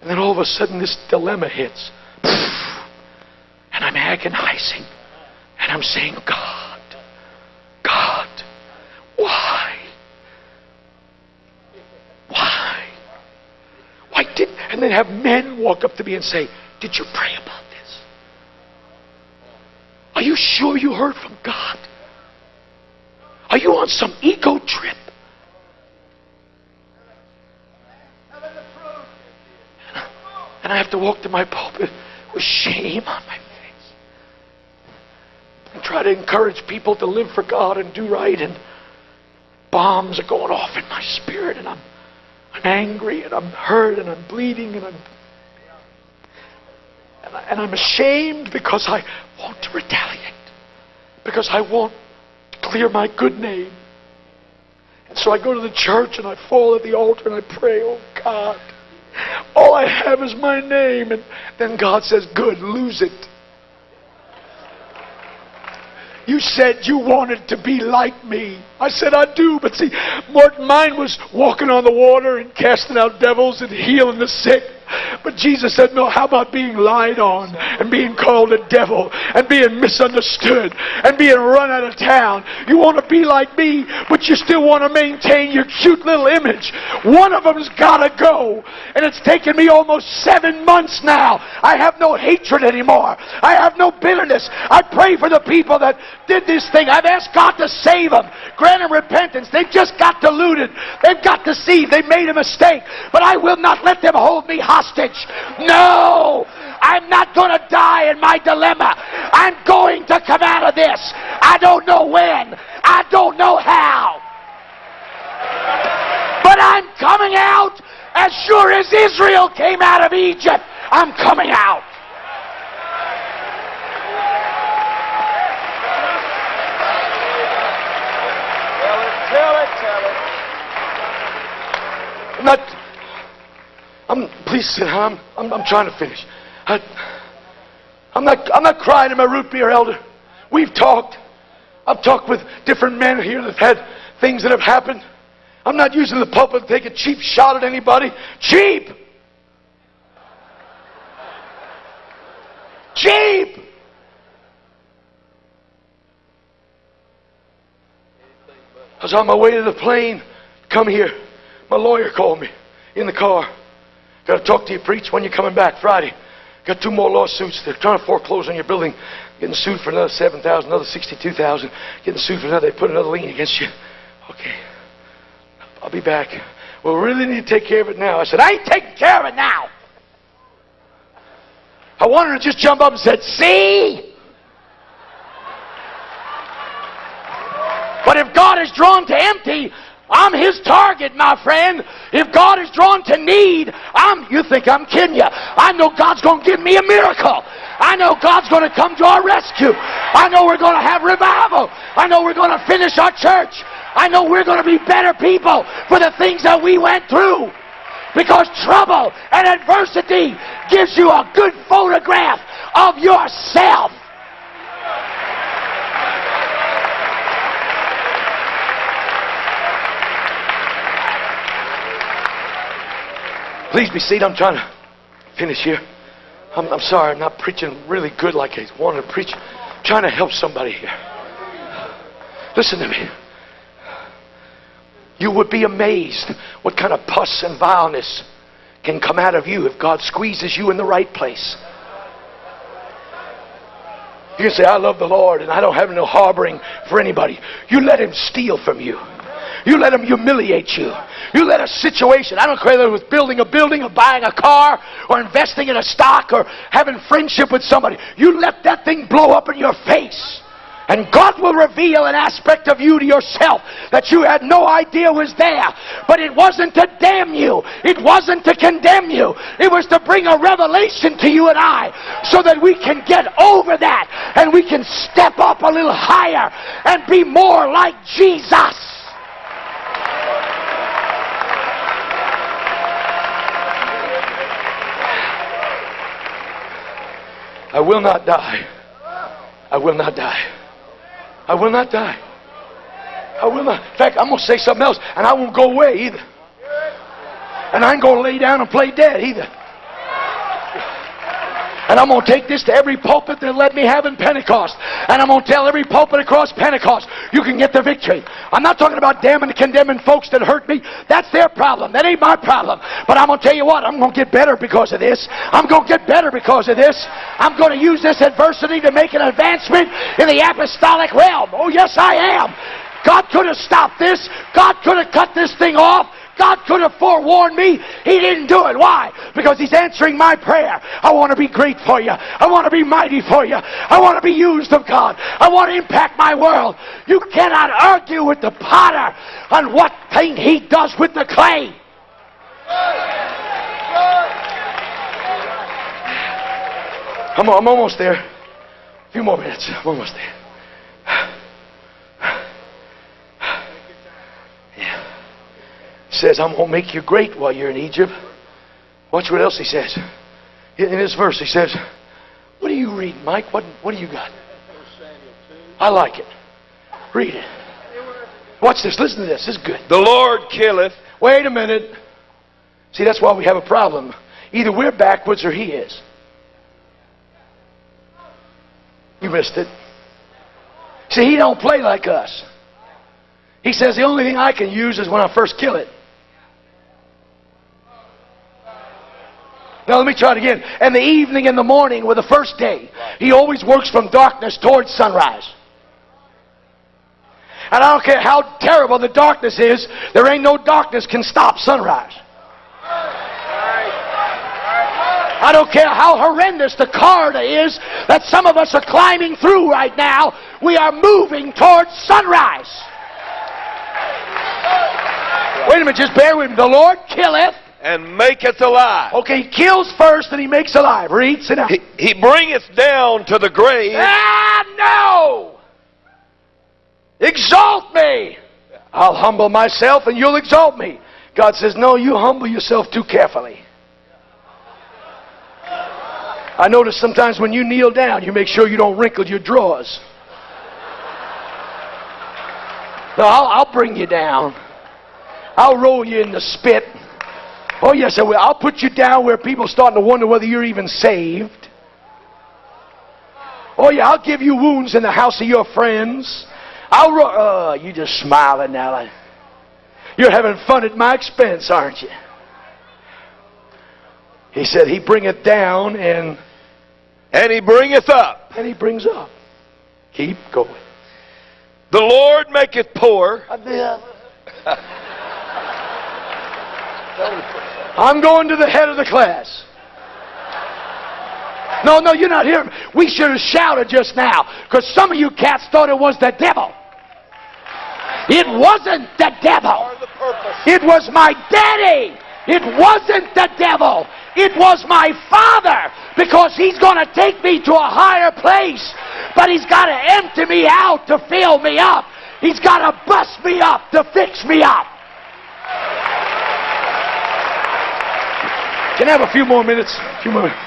And then all of a sudden, this dilemma hits. And I'm agonizing. And I'm saying, God, God, why? Why? Why did and then have men walk up to me and say, Did you pray about this? Are you sure you heard from God? Are you on some ego trip? And I have to walk to my pulpit with shame on my face. And try to encourage people to live for God and do right. And bombs are going off in my spirit. And I'm, I'm angry and I'm hurt and I'm bleeding and I'm. And, I, and I'm ashamed because I want to retaliate. Because I want to clear my good name. And so I go to the church and I fall at the altar and I pray, oh God. All I have is my name. And then God says, Good, lose it. You said you wanted to be like me. I said, I do. But see, Martin, mine was walking on the water and casting out devils and healing the sick. But Jesus said, No, how about being lied on and being called a devil and being misunderstood and being run out of town? You want to be like me, but you still want to maintain your cute little image. One of them's got to go. And it's taken me almost seven months now. I have no hatred anymore. I have no bitterness. I pray for the people that did this thing. I've asked God to save them, grant them repentance. They've just got deluded. They've got deceived. They've made a mistake. But I will not let them hold me hostage. No! I'm not going to die in my dilemma. I'm going to come out of this. I don't know when. I don't know how. But I'm coming out as sure as Israel came out of Egypt. I'm coming out. Tell it, tell it, tell it. Not. I'm. Please sit down. I'm, I'm, I'm trying to finish. I, I'm not. I'm not crying in my root beer, elder. We've talked. I've talked with different men here that've had things that have happened. I'm not using the pulpit to take a cheap shot at anybody. Cheap. Cheap. I was on my way to the plane. Come here. My lawyer called me in the car. Got to talk to you, preach. When you coming back? Friday. Got two more lawsuits. They're trying to foreclose on your building. Getting sued for another seven thousand, another sixty-two thousand. Getting sued for another. They put another lien against you. Okay. I'll be back. Well, we really need to take care of it now. I said, I ain't taking care of it now. I wanted to just jump up and said, see? But if God is drawn to empty, I'm his target, my friend. If God is drawn to need, I'm you think I'm kidding you. I know God's going to give me a miracle. I know God's going to come to our rescue. I know we're going to have revival. I know we're going to finish our church. I know we're going to be better people for the things that we went through. Because trouble and adversity gives you a good photograph of yourself. Please be seated. I'm trying to finish here. I'm, I'm sorry, I'm not preaching really good like I wanted to preach. I'm trying to help somebody here. Listen to me. You would be amazed what kind of pus and vileness can come out of you if God squeezes you in the right place. You can say, I love the Lord and I don't have no harboring for anybody. You let Him steal from you. You let Him humiliate you. You let a situation, I don't care whether it was building a building or buying a car or investing in a stock or having friendship with somebody, you let that thing blow up in your face. And God will reveal an aspect of you to yourself that you had no idea was there. But it wasn't to damn you. It wasn't to condemn you. It was to bring a revelation to you and I so that we can get over that and we can step up a little higher and be more like Jesus. I will not die. I will not die. I will not die. I will not. In fact, I'm going to say something else, and I won't go away either. And I ain't going to lay down and play dead either. And I'm going to take this to every pulpit that let me have in Pentecost. And I'm going to tell every pulpit across Pentecost, you can get the victory. I'm not talking about damning and condemning folks that hurt me. That's their problem. That ain't my problem. But I'm going to tell you what, I'm going to get better because of this. I'm going to get better because of this. I'm going to use this adversity to make an advancement in the apostolic realm. Oh, yes, I am. God could have stopped this. God could have cut this thing off. God could have forewarned me. He didn't do it. Why? Because He's answering my prayer. I want to be great for you. I want to be mighty for you. I want to be used of God. I want to impact my world. You cannot argue with the potter on what thing he does with the clay. I'm, I'm almost there. A few more minutes. I'm almost there. Says, I'm going to make you great while you're in Egypt. Watch what else he says. In this verse, he says, What do you read, Mike? What, what do you got? I like it. Read it. Watch this. Listen to this. This is good. The Lord killeth. Wait a minute. See, that's why we have a problem. Either we're backwards or he is. You missed it. See, he don't play like us. He says the only thing I can use is when I first kill it. Now let me try it again. And the evening and the morning were the first day. He always works from darkness towards sunrise. And I don't care how terrible the darkness is, there ain't no darkness can stop sunrise. I don't care how horrendous the corridor is that some of us are climbing through right now. We are moving towards sunrise. Wait a minute, just bear with me. The Lord killeth and maketh alive. Okay, he kills first and he makes alive. Read, sit down. He, he bringeth down to the grave. Ah, no! Exalt me! I'll humble myself and you'll exalt me. God says, No, you humble yourself too carefully. I notice sometimes when you kneel down, you make sure you don't wrinkle your drawers. No, I'll, I'll bring you down. I'll roll you in the spit. Oh, yes, I will. I'll put you down where people are starting to wonder whether you're even saved. Oh, yeah, I'll give you wounds in the house of your friends. I'll. Ro- uh, you just smiling now. You're having fun at my expense, aren't you? He said, He bringeth down and. And he bringeth up. And he brings up. Keep going. The Lord maketh poor. I'm going to the head of the class. No, no, you're not hearing me. We should have shouted just now because some of you cats thought it was the devil. It wasn't the devil. It was my daddy. It wasn't the devil. It was my father because he's going to take me to a higher place. But he's got to empty me out to fill me up. He's got to bust me up to fix me up. Can I have a few more minutes? A few more minutes.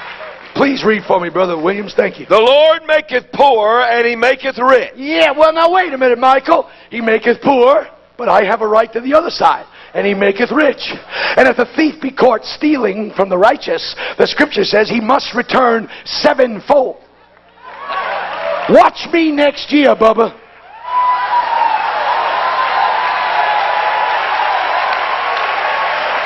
Please read for me, Brother Williams. Thank you. The Lord maketh poor and he maketh rich. Yeah, well, now wait a minute, Michael. He maketh poor, but I have a right to the other side. And he maketh rich. And if the thief be caught stealing from the righteous, the scripture says he must return sevenfold. Watch me next year, Bubba.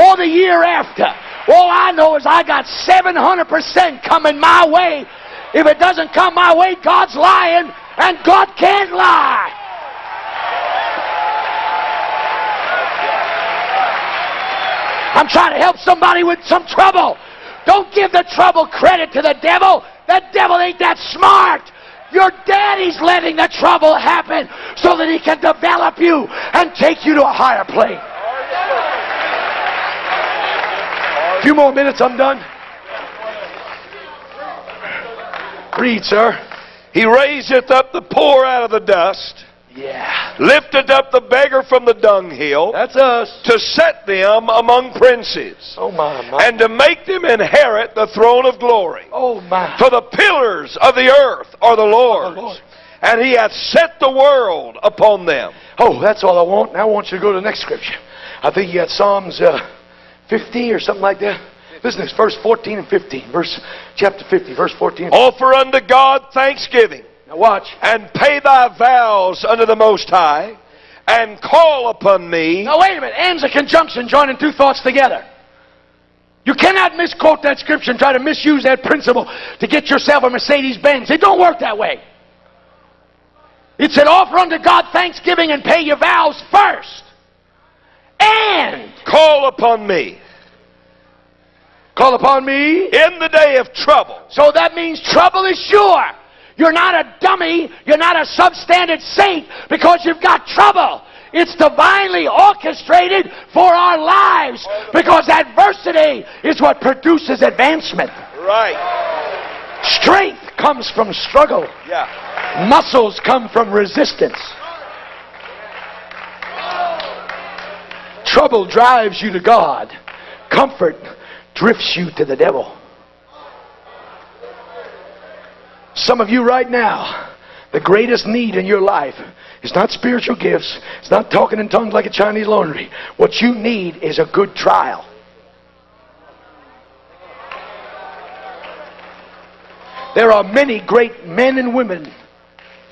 Or the year after. All I know is I got 700% coming my way. If it doesn't come my way, God's lying, and God can't lie. I'm trying to help somebody with some trouble. Don't give the trouble credit to the devil. The devil ain't that smart. Your daddy's letting the trouble happen so that he can develop you and take you to a higher plane. A few more minutes, I'm done. Read, sir. He raiseth up the poor out of the dust, Yeah. lifted up the beggar from the dunghill, That's us. to set them among princes, Oh, my, my. and to make them inherit the throne of glory. oh, my. For the pillars of the earth are the Lord's, The Lord. and he hath set the world upon them. Oh, that's all I want. Now I want you to go to the next scripture. I think you got Psalms uh, 50 or something like that. Listen to this, verse 14 and 15. Verse chapter 50, verse 14. Offer unto God thanksgiving, Now watch. and pay thy vows unto the Most High, and call upon me. Now wait a minute. And's a conjunction joining two thoughts together. You cannot misquote that scripture and try to misuse that principle to get yourself a Mercedes Benz. It don't work that way. It said, offer unto God thanksgiving and pay your vows first. And Call upon me call upon me. in the day of trouble. So that means trouble is sure. You're not a dummy. You're not a substandard saint because you've got trouble. It's divinely orchestrated for our lives because adversity is what produces advancement. Right. Strength comes from struggle. Yeah. Muscles come from resistance. Trouble drives you to God. Comfort drifts you to the devil. Some of you right now, the greatest need in your life is not spiritual gifts. It's not talking in tongues like a Chinese laundry. What you need is a good trial. There are many great men and women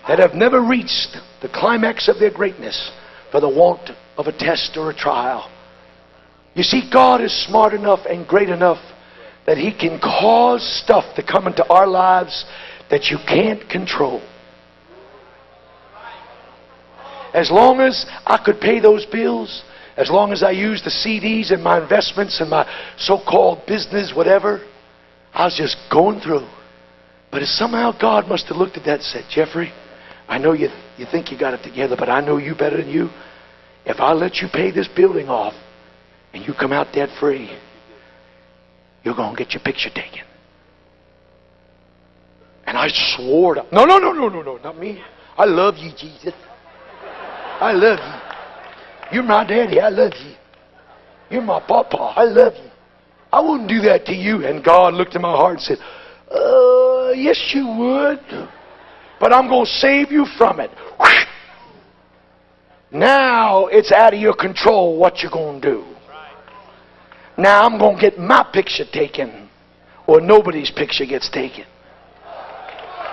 that have never reached the climax of their greatness for the want of a test or a trial. You see, God is smart enough and great enough that He can cause stuff to come into our lives that you can't control. As long as I could pay those bills, as long as I used the CDs and my investments and my so called business, whatever, I was just going through. But somehow God must have looked at that and said, Jeffrey, I know you, you think you got it together, but I know you better than you. If I let you pay this building off and you come out debt free, you're going to get your picture taken. And I swore to, no, no, no, no, no, no, not me. I love you, Jesus. I love you. You're my daddy. I love you. You're my papa. I love you. I wouldn't do that to you. And God looked in my heart and said, uh, yes, you would. But I'm going to save you from it. Now it's out of your control what you're going to do. Now I'm going to get my picture taken, or nobody's picture gets taken.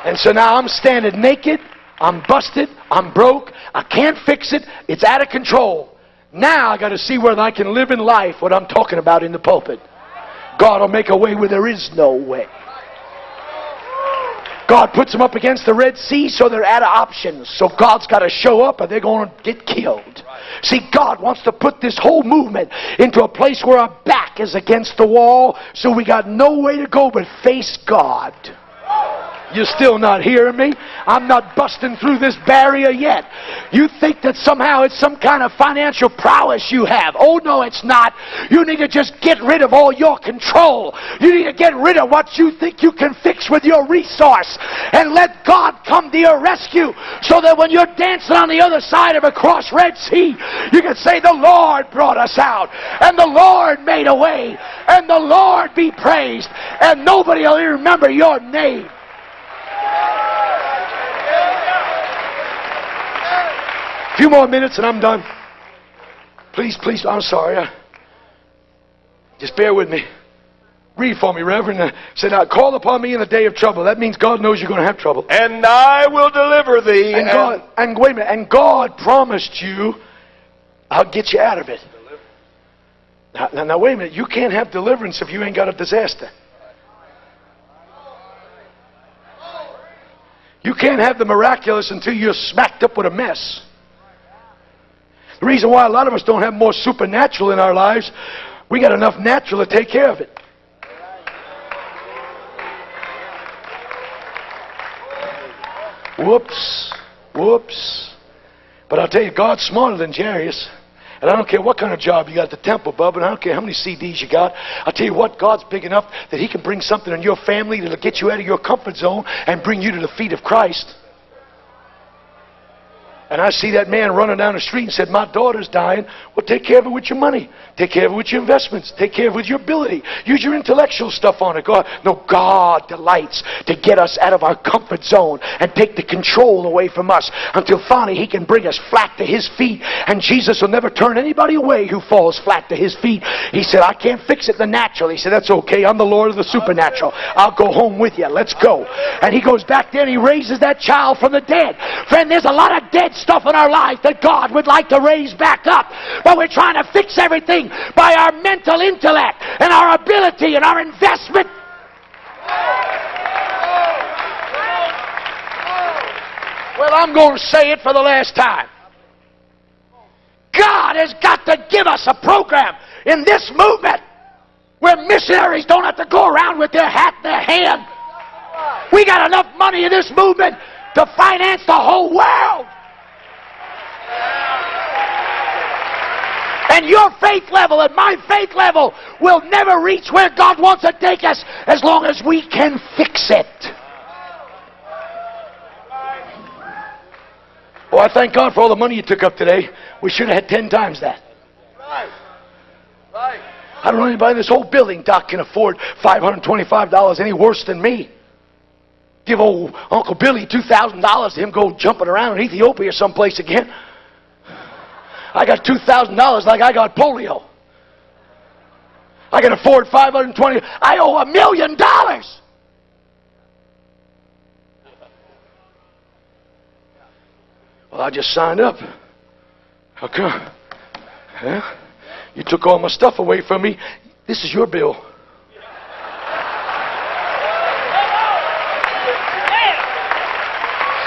And so now I'm standing naked. I'm busted. I'm broke. I can't fix it. It's out of control. Now I got to see whether I can live in life what I'm talking about in the pulpit. God will make a way where there is no way. God puts them up against the Red Sea, so they're out of options. So God's got to show up, or they're going to get killed. See, God wants to put this whole movement into a place where our back is against the wall, so we got no way to go but face God. You're still not hearing me? I'm not busting through this barrier yet. You think that somehow it's some kind of financial prowess you have. Oh, no, it's not. You need to just get rid of all your control. You need to get rid of what you think you can fix with your resource and let God come to your rescue so that when you're dancing on the other side of a cross Red Sea, you can say, The Lord brought us out, and the Lord made a way, and the Lord be praised, and nobody will remember your name. A few more minutes and I'm done. Please, please, I'm sorry. I- just bear with me. Read for me, Reverend. Uh, Say, now, call upon me in the day of trouble. That means God knows you're going to have trouble. And I will deliver thee. And God, and wait a minute, and God promised you, I'll get you out of it. Now, now, now, wait a minute. You can't have deliverance if you ain't got a disaster. You can't have the miraculous until you're smacked up with a mess. The reason why a lot of us don't have more supernatural in our lives, we got enough natural to take care of it. Whoops. Whoops. But I'll tell you, God's smarter than Jairus. And I don't care what kind of job you got at the temple, bub, and I don't care how many CDs you got. I'll tell you what, God's big enough that He can bring something in your family that'll get you out of your comfort zone and bring you to the feet of Christ. And I see that man running down the street and said, My daughter's dying. Well, take care of it with your money. Take care of it with your investments. Take care of it with your ability. Use your intellectual stuff on it. God, no, God delights to get us out of our comfort zone and take the control away from us until finally He can bring us flat to His feet. And Jesus will never turn anybody away who falls flat to His feet. He said, I can't fix it the natural. He said, That's okay. I'm the Lord of the supernatural. I'll go home with you. Let's go. And He goes back there and He raises that child from the dead. Friend, there's a lot of dead stuff in our life that God would like to raise back up. But we're trying to fix everything by our mental intellect and our ability and our investment. Well, I'm going to say it for the last time. God has got to give us a program in this movement where missionaries don't have to go around with their hat in their hand. We got enough money in this movement to finance the whole world. And your faith level and my faith level will never reach where God wants to take us as long as we can fix it. Oh, I thank God for all the money you took up today. We should have had ten times that. I don't know anybody in this whole building, Doc, can afford $525 any worse than me. Give old Uncle Billy $2,000 to him go jumping around in Ethiopia or someplace again. I got $2,000 like I got polio. I can afford 520. I owe a million dollars. Well, I just signed up. How come? Yeah? You took all my stuff away from me. This is your bill.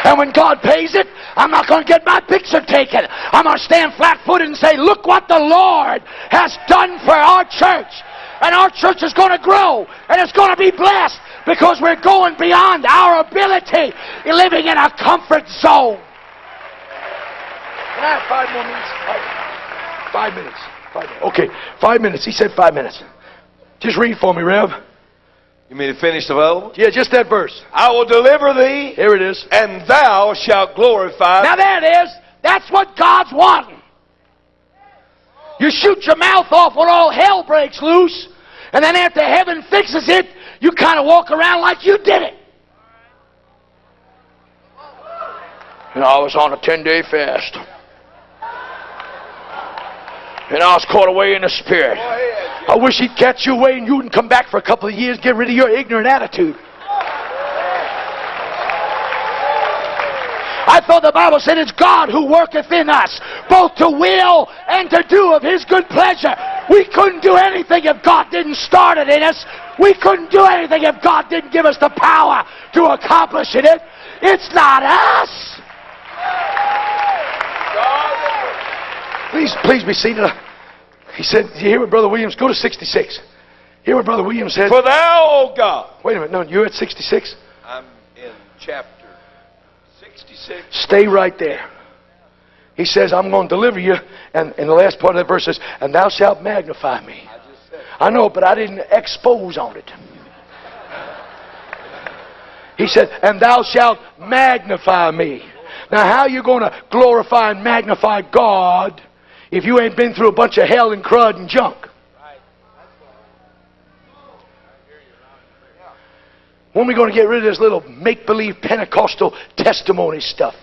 And when God pays it, I'm not going to get my picture taken. I'm going to stand flat footed and say, Look what the Lord has done for our church. And our church is going to grow and it's going to be blessed because we're going beyond our ability, living in a comfort zone. Can I have five more minutes? Five, five minutes. Five minutes. Okay, five minutes. He said five minutes. Just read for me, Rev. You mean to finish the Bible? Yeah, just that verse. I will deliver thee, Here it is. and thou shalt glorify. Now there it is. That's what God's wanting. You shoot your mouth off when all hell breaks loose, and then after heaven fixes it, you kind of walk around like you did it. And I was on a 10 day fast. And I was caught away in the spirit. I wish he'd catch you away and you wouldn't come back for a couple of years, get rid of your ignorant attitude. I thought the Bible said it's God who worketh in us, both to will and to do of His good pleasure. We couldn't do anything if God didn't start it in us. We couldn't do anything if God didn't give us the power to accomplish it. It's not us. Please, please be seated. Uh, he said, you hear what Brother Williams, go to 66. Hear what Brother Williams said? For thou, O God. Wait a minute, no, you're at 66? I'm in chapter 66. Stay right there. He says, I'm going to deliver you. And in the last part of that verse says, and thou shalt magnify me. I know, but I didn't expose on it. He said, and thou shalt magnify me. Now, how are you going to glorify and magnify God if you ain't been through a bunch of hell and crud and junk? When are we going to get rid of this little make-believe Pentecostal testimony stuff?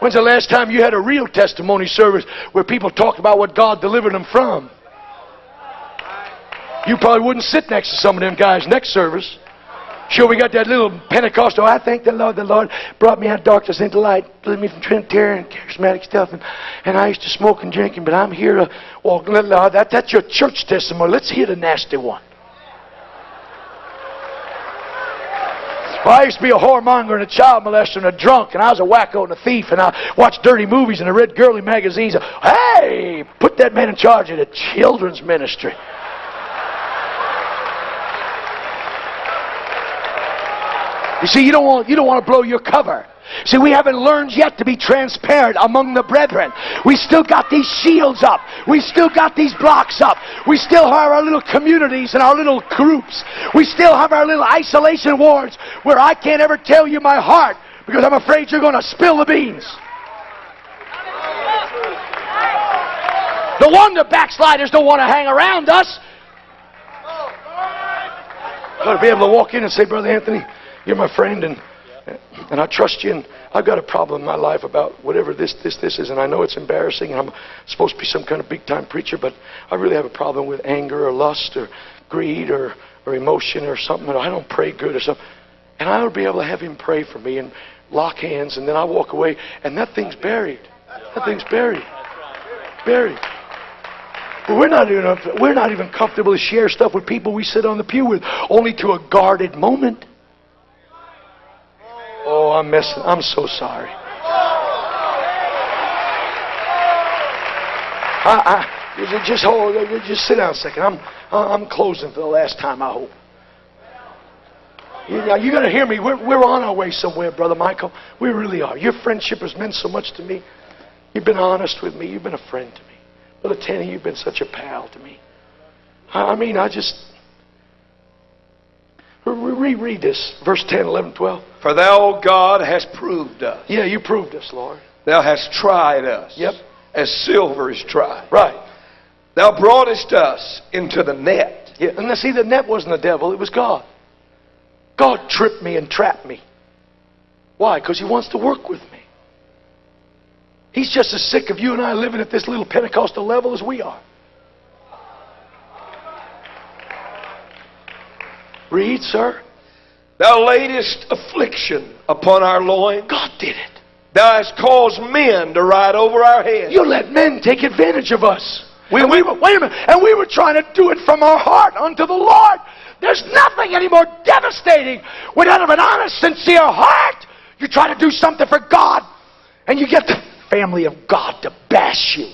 When's the last time you had a real testimony service where people talked about what God delivered them from? You probably wouldn't sit next to some of them guys next service. Sure, we got that little Pentecostal. I thank the Lord. The Lord brought me out of darkness into light, delivered me from Trinitarian, charismatic stuff, and, and I used to smoke and drinking, but I'm here to walk. That, that's your church testimony. Let's hear the nasty one. Well, I used to be a whoremonger and a child molester and a drunk, and I was a wacko and a thief, and I watched dirty movies and I read girly magazines. Hey, put that man in charge of the children's ministry. You see, you don't want, you don't want to blow your cover. See, we haven't learned yet to be transparent among the brethren. We still got these shields up. We still got these blocks up. We still have our little communities and our little groups. We still have our little isolation wards where I can't ever tell you my heart because I'm afraid you're going to spill the beans. No wonder backsliders don't want to hang around us. Got to be able to walk in and say, Brother Anthony, you're my friend, and and I trust you. And I've got a problem in my life about whatever this, this, this is, and I know it's embarrassing, and I'm supposed to be some kind of big time preacher, but I really have a problem with anger or lust or greed or, or emotion or something. And I don't pray good or something. And I would be able to have him pray for me and lock hands, and then I walk away, and that thing's buried. That thing's buried. Buried. But we're not even we're not even comfortable to share stuff with people we sit on the pew with, only to a guarded moment. Oh, I'm messing. I'm so sorry. I, I, just hold. Just sit down a second. I'm I'm closing for the last time. I hope. You, you got to hear me. We're, we're on our way somewhere, Brother Michael. We really are. Your friendship has meant so much to me. You've been honest with me. You've been a friend to me. Brother Tanny, you've been such a pal to me. I, I mean, I just. Reread this, verse 10, 11, 12. For thou, O God, hast proved us. Yeah, you proved us, Lord. Thou hast tried us. Yep. As silver is tried. Right. Thou broughtest us into the net. Yeah, and now see, the net wasn't the devil, it was God. God tripped me and trapped me. Why? Because He wants to work with me. He's just as sick of you and I living at this little Pentecostal level as we are. Read, sir. Thou laidest affliction upon our loins. God did it. Thou hast caused men to ride over our heads. You let men take advantage of us. We, we were, wait a minute, and we were trying to do it from our heart unto the Lord. There's nothing any more devastating when out of an honest, sincere heart you try to do something for God and you get the family of God to bash you.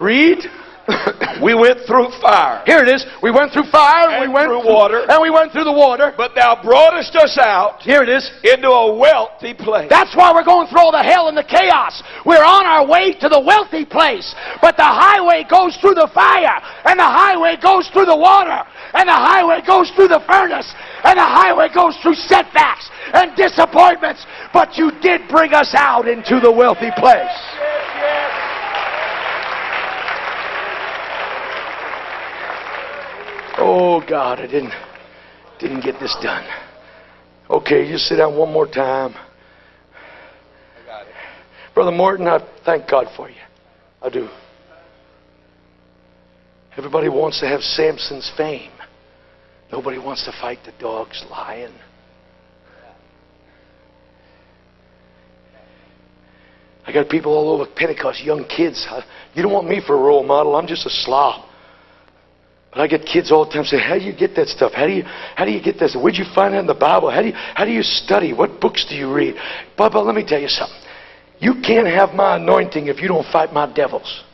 Read. we went through fire. Here it is. We went through fire, and we went through water, and we went through the water. But thou broughtest us out. Here it is. Into a wealthy place. That's why we're going through all the hell and the chaos. We're on our way to the wealthy place. But the highway goes through the fire, and the highway goes through the water, and the highway goes through the furnace, and the highway goes through setbacks and disappointments. But you did bring us out into the wealthy place. Oh God, I didn't didn't get this done. Okay, you sit down one more time. Brother Morton, I thank God for you. I do. Everybody wants to have Samson's fame. Nobody wants to fight the dog's lion. I got people all over Pentecost, young kids. You don't want me for a role model. I'm just a slob. But I get kids all the time say, "How do you get that stuff? How do you how do you get this? Where'd you find that in the Bible? How do you how do you study? What books do you read?" Bubba, let me tell you something. You can't have my anointing if you don't fight my devils.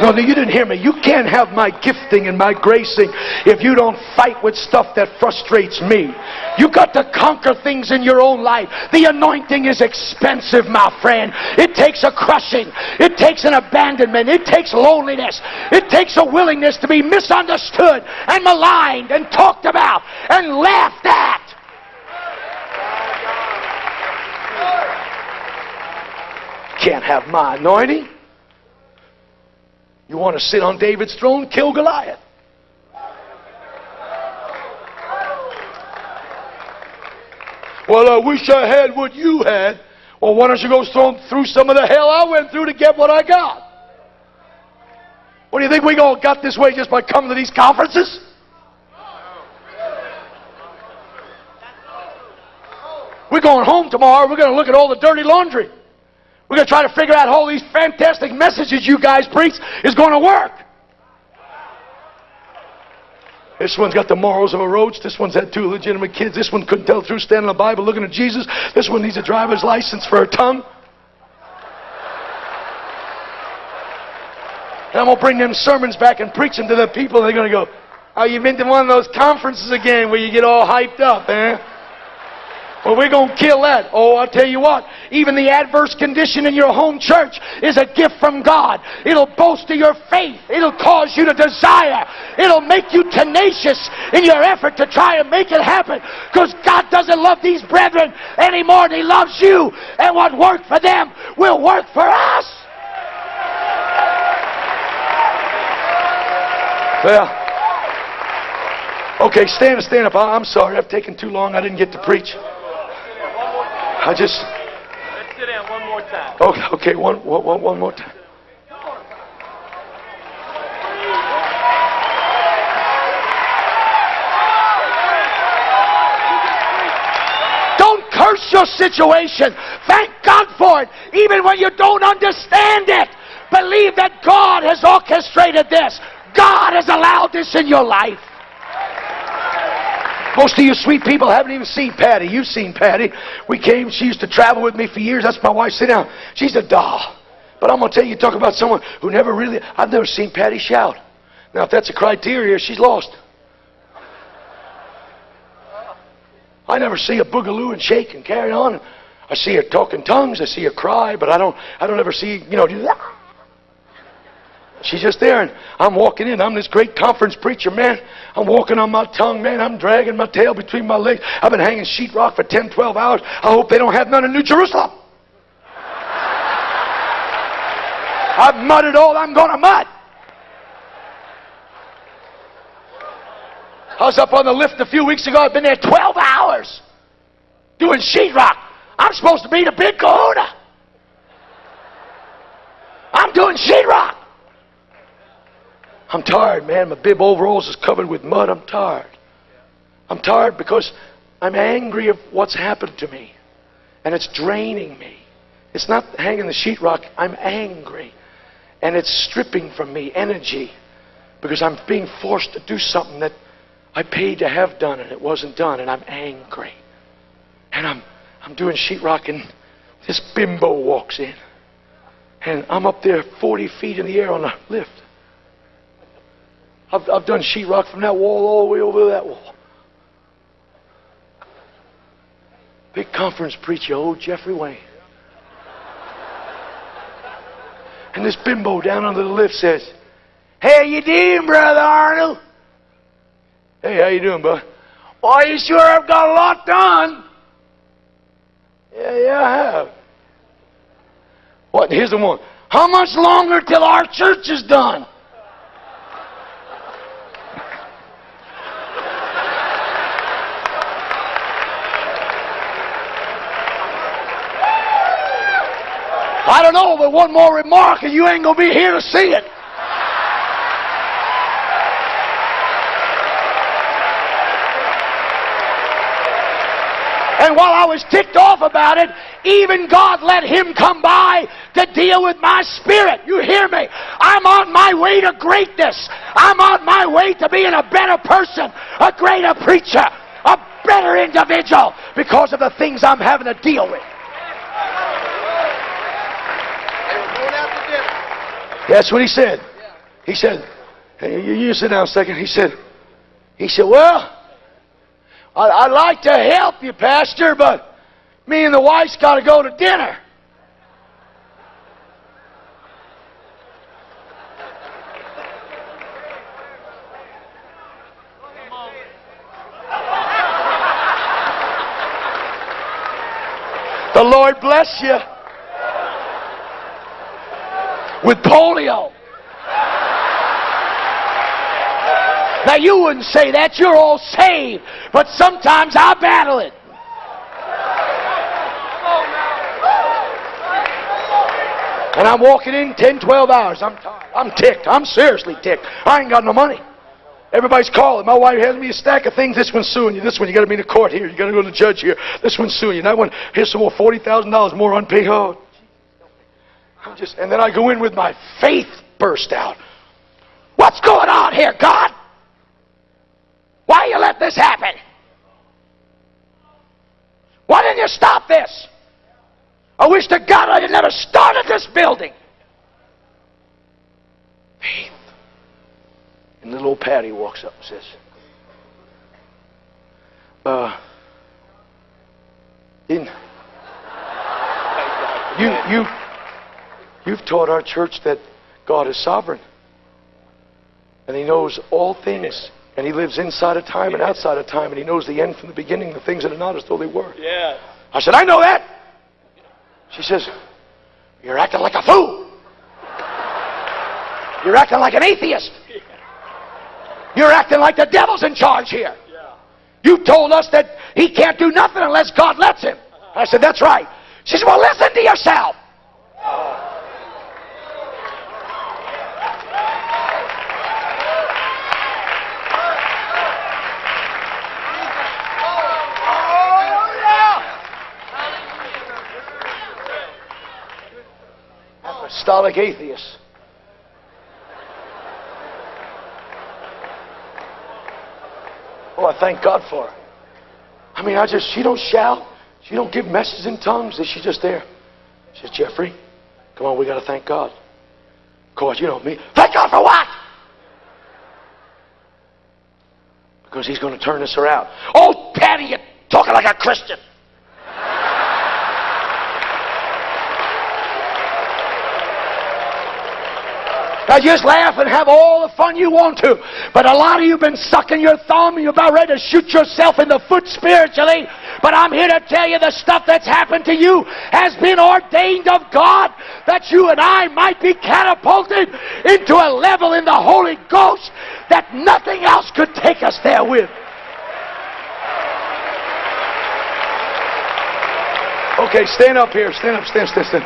No, you didn't hear me. You can't have my gifting and my gracing if you don't fight with stuff that frustrates me. You got to conquer things in your own life. The anointing is expensive, my friend. It takes a crushing. It takes an abandonment. It takes loneliness. It takes a willingness to be misunderstood and maligned and talked about and laughed at. Can't have my anointing. You want to sit on David's throne? Kill Goliath. Well, I wish I had what you had. Well, why don't you go through some of the hell I went through to get what I got? What do you think we all got this way just by coming to these conferences? We're going home tomorrow. We're going to look at all the dirty laundry. We're going to try to figure out how these fantastic messages you guys preach is going to work. This one's got the morals of a roach. This one's had two legitimate kids. This one couldn't tell the truth standing in the Bible looking at Jesus. This one needs a driver's license for a tongue. And I'm going to bring them sermons back and preach them to the people. They're going to go, Oh, you've been to one of those conferences again where you get all hyped up, eh? Well, we're going to kill that. Oh, I'll tell you what. Even the adverse condition in your home church is a gift from God. It'll bolster your faith. It'll cause you to desire. It'll make you tenacious in your effort to try and make it happen. Because God doesn't love these brethren anymore than He loves you. And what worked for them will work for us. Well, okay, stand, up, stand up. I'm sorry, I've taken too long. I didn't get to preach. I just. Let's sit down one more time. Oh, okay, okay, one, one, one more time. Don't curse your situation. Thank God for it, even when you don't understand it. Believe that God has orchestrated this. God has allowed this in your life. Most of you sweet people haven't even seen Patty. You've seen Patty. We came, she used to travel with me for years. That's my wife. Sit down. She's a doll. But I'm going to tell you, talk about someone who never really, I've never seen Patty shout. Now, if that's a criteria, she's lost. I never see a boogaloo and shake and carry on. I see her talking tongues. I see her cry, but I don't, I don't ever see, you know, do that. She's just there, and I'm walking in. I'm this great conference preacher, man. I'm walking on my tongue, man. I'm dragging my tail between my legs. I've been hanging sheetrock for 10, 12 hours. I hope they don't have none in New Jerusalem. I've mudded all I'm going to mud. I was up on the lift a few weeks ago. I've been there 12 hours doing sheetrock. I'm supposed to be the big kahuna. I'm doing sheetrock. I'm tired, man. My bib overalls is covered with mud. I'm tired. I'm tired because I'm angry of what's happened to me. And it's draining me. It's not hanging the sheetrock. I'm angry. And it's stripping from me energy because I'm being forced to do something that I paid to have done and it wasn't done. And I'm angry. And I'm, I'm doing sheetrock and this bimbo walks in. And I'm up there 40 feet in the air on a lift. I've, I've done sheetrock from that wall all the way over to that wall. Big conference preacher, old Jeffrey Wayne. And this bimbo down under the lift says, How you doing, Brother Arnold? Hey, how you doing, bud? Why, you sure have got a lot done. Yeah, yeah, I have. What? Here's the one. How much longer till our church is done? I don't know, but one more remark and you ain't going to be here to see it. And while I was ticked off about it, even God let him come by to deal with my spirit. You hear me? I'm on my way to greatness. I'm on my way to being a better person, a greater preacher, a better individual because of the things I'm having to deal with. That's what he said. He said, hey, you, you sit down a second. He said, he said, well, I, I'd like to help you, Pastor, but me and the wife's got to go to dinner. The Lord bless you with polio. Now, you wouldn't say that. You're all saved. But sometimes I battle it. And I'm walking in 10, 12 hours. I'm tired. I'm ticked. I'm seriously ticked. I ain't got no money. Everybody's calling. My wife hands me a stack of things. This one's suing you. This one, you got to be in the court here. You got to go to the judge here. This one's suing you. That one, here's some more forty thousand dollars more unpaid. Oh, I'm just, and then I go in with my faith burst out. What's going on here, God? Why you let this happen? Why didn't you stop this? I wish to God I had never started this building. Faith. And little old Patty walks up and says, uh, didn't, you, you, you've taught our church that God is sovereign. And He knows all things. And He lives inside of time and outside of time. And He knows the end from the beginning, the things that are not as though they were. Yeah. I said, I know that. She says, You're acting like a fool. You're acting like an atheist. You're acting like the devil's in charge here. You told us that he can't do nothing unless God lets him. Uh-huh. I said, That's right. She said, Well, listen to yourself. Apostolic atheists. Oh, I thank God for her. I mean, I just, she don't shout. She don't give messages in tongues. Is she just there. She says, Jeffrey, come on, we got to thank God. Of course, you know me. Thank God for what? Because he's going to turn this around. Oh, Patty, you're talking like a Christian. Now just laugh and have all the fun you want to. But a lot of you have been sucking your thumb and you're about ready to shoot yourself in the foot spiritually. But I'm here to tell you the stuff that's happened to you has been ordained of God that you and I might be catapulted into a level in the Holy Ghost that nothing else could take us there with. Okay, stand up here. Stand up, stand, stand, stand.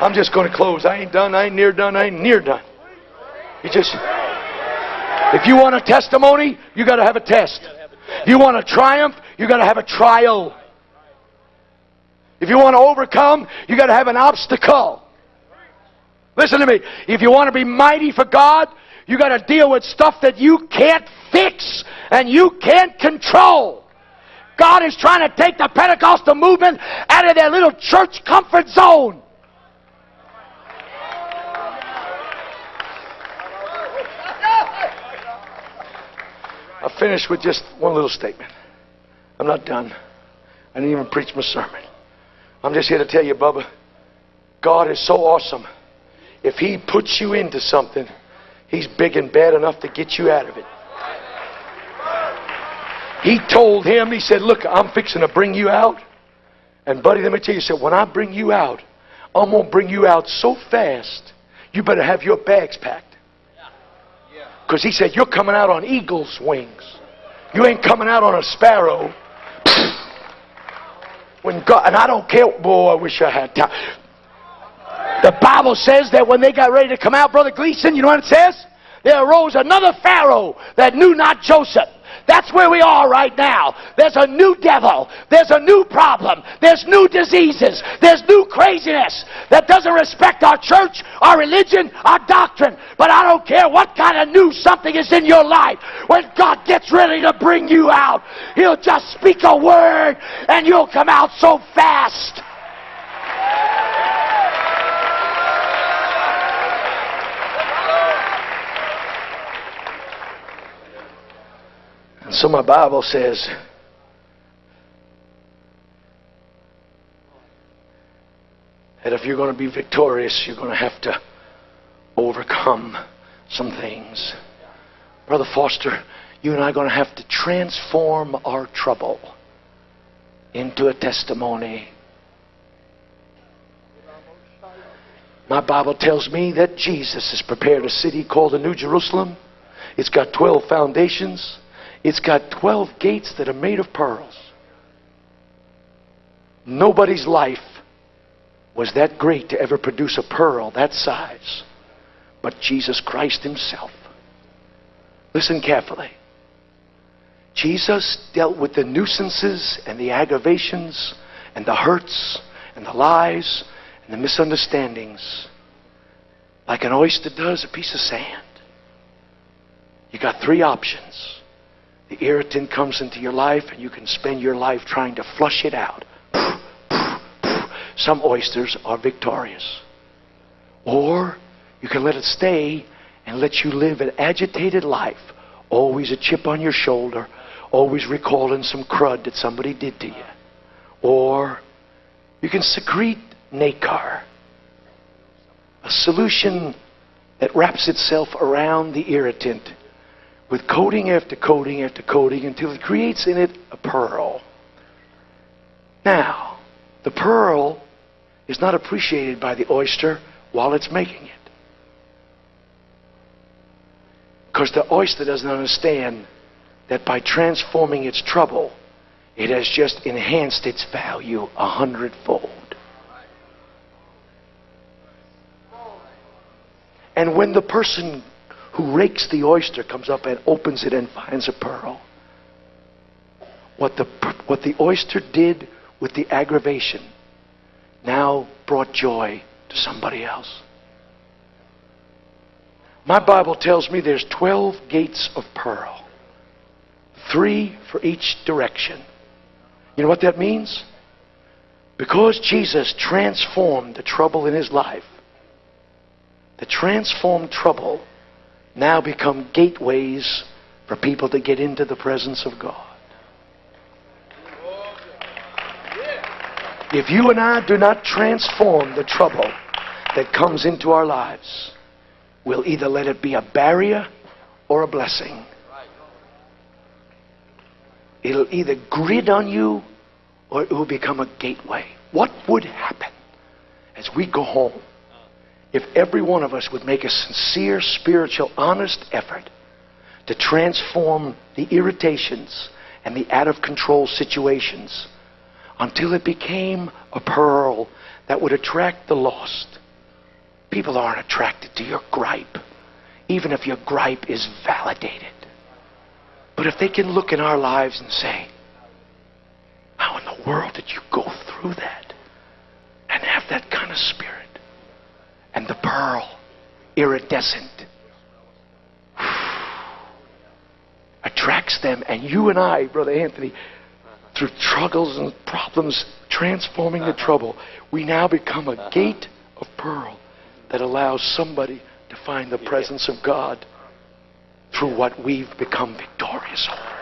I'm just going to close. I ain't done. I ain't near done. I ain't near done. You just, if you want a testimony, you got to have a test. If you want a triumph, you got to have a trial. If you want to overcome, you got to have an obstacle. Listen to me. If you want to be mighty for God, you got to deal with stuff that you can't fix and you can't control. God is trying to take the Pentecostal movement out of their little church comfort zone. I'll finish with just one little statement. I'm not done. I didn't even preach my sermon. I'm just here to tell you, Bubba, God is so awesome. If He puts you into something, He's big and bad enough to get you out of it. He told him, He said, Look, I'm fixing to bring you out. And, buddy, let me tell you, he said, When I bring you out, I'm going to bring you out so fast, you better have your bags packed. Because he said, You're coming out on eagle's wings. You ain't coming out on a sparrow. When God, and I don't care, boy, I wish I had time. The Bible says that when they got ready to come out, Brother Gleason, you know what it says? There arose another Pharaoh that knew not Joseph. That's where we are right now. There's a new devil. There's a new problem. There's new diseases. There's new craziness that doesn't respect our church, our religion, our doctrine. But I don't care what kind of new something is in your life. When God gets ready to bring you out, He'll just speak a word and you'll come out so fast. So my Bible says, that if you're going to be victorious, you're going to have to overcome some things. Brother Foster, you and I are going to have to transform our trouble into a testimony. My Bible tells me that Jesus has prepared a city called the New Jerusalem. It's got 12 foundations. It's got 12 gates that are made of pearls. Nobody's life was that great to ever produce a pearl that size, but Jesus Christ Himself. Listen carefully. Jesus dealt with the nuisances and the aggravations and the hurts and the lies and the misunderstandings like an oyster does a piece of sand. You got three options. The irritant comes into your life and you can spend your life trying to flush it out. Some oysters are victorious. Or you can let it stay and let you live an agitated life, always a chip on your shoulder, always recalling some crud that somebody did to you. Or you can secrete nacre, a solution that wraps itself around the irritant with coating after coating after coating until it creates in it a pearl. Now, the pearl is not appreciated by the oyster while it's making it. Because the oyster doesn't understand that by transforming its trouble, it has just enhanced its value a hundredfold. And when the person who rakes the oyster comes up and opens it and finds a pearl, what the, what the oyster did with the aggravation now brought joy to somebody else. My Bible tells me there's 12 gates of pearl, three for each direction. You know what that means? Because Jesus transformed the trouble in his life, the transformed trouble now become gateways for people to get into the presence of God. If you and I do not transform the trouble that comes into our lives, we'll either let it be a barrier or a blessing. It'll either grid on you or it will become a gateway. What would happen as we go home if every one of us would make a sincere, spiritual, honest effort to transform the irritations and the out of control situations until it became a pearl that would attract the lost. People aren't attracted to your gripe, even if your gripe is validated. But if they can look in our lives and say, How in the world did you go through that and have that kind of spirit? And the pearl, iridescent, attracts them. And you and I, Brother Anthony, through struggles and problems, transforming the trouble, we now become a gate of pearl that allows somebody to find the presence of God through what we've become victorious over.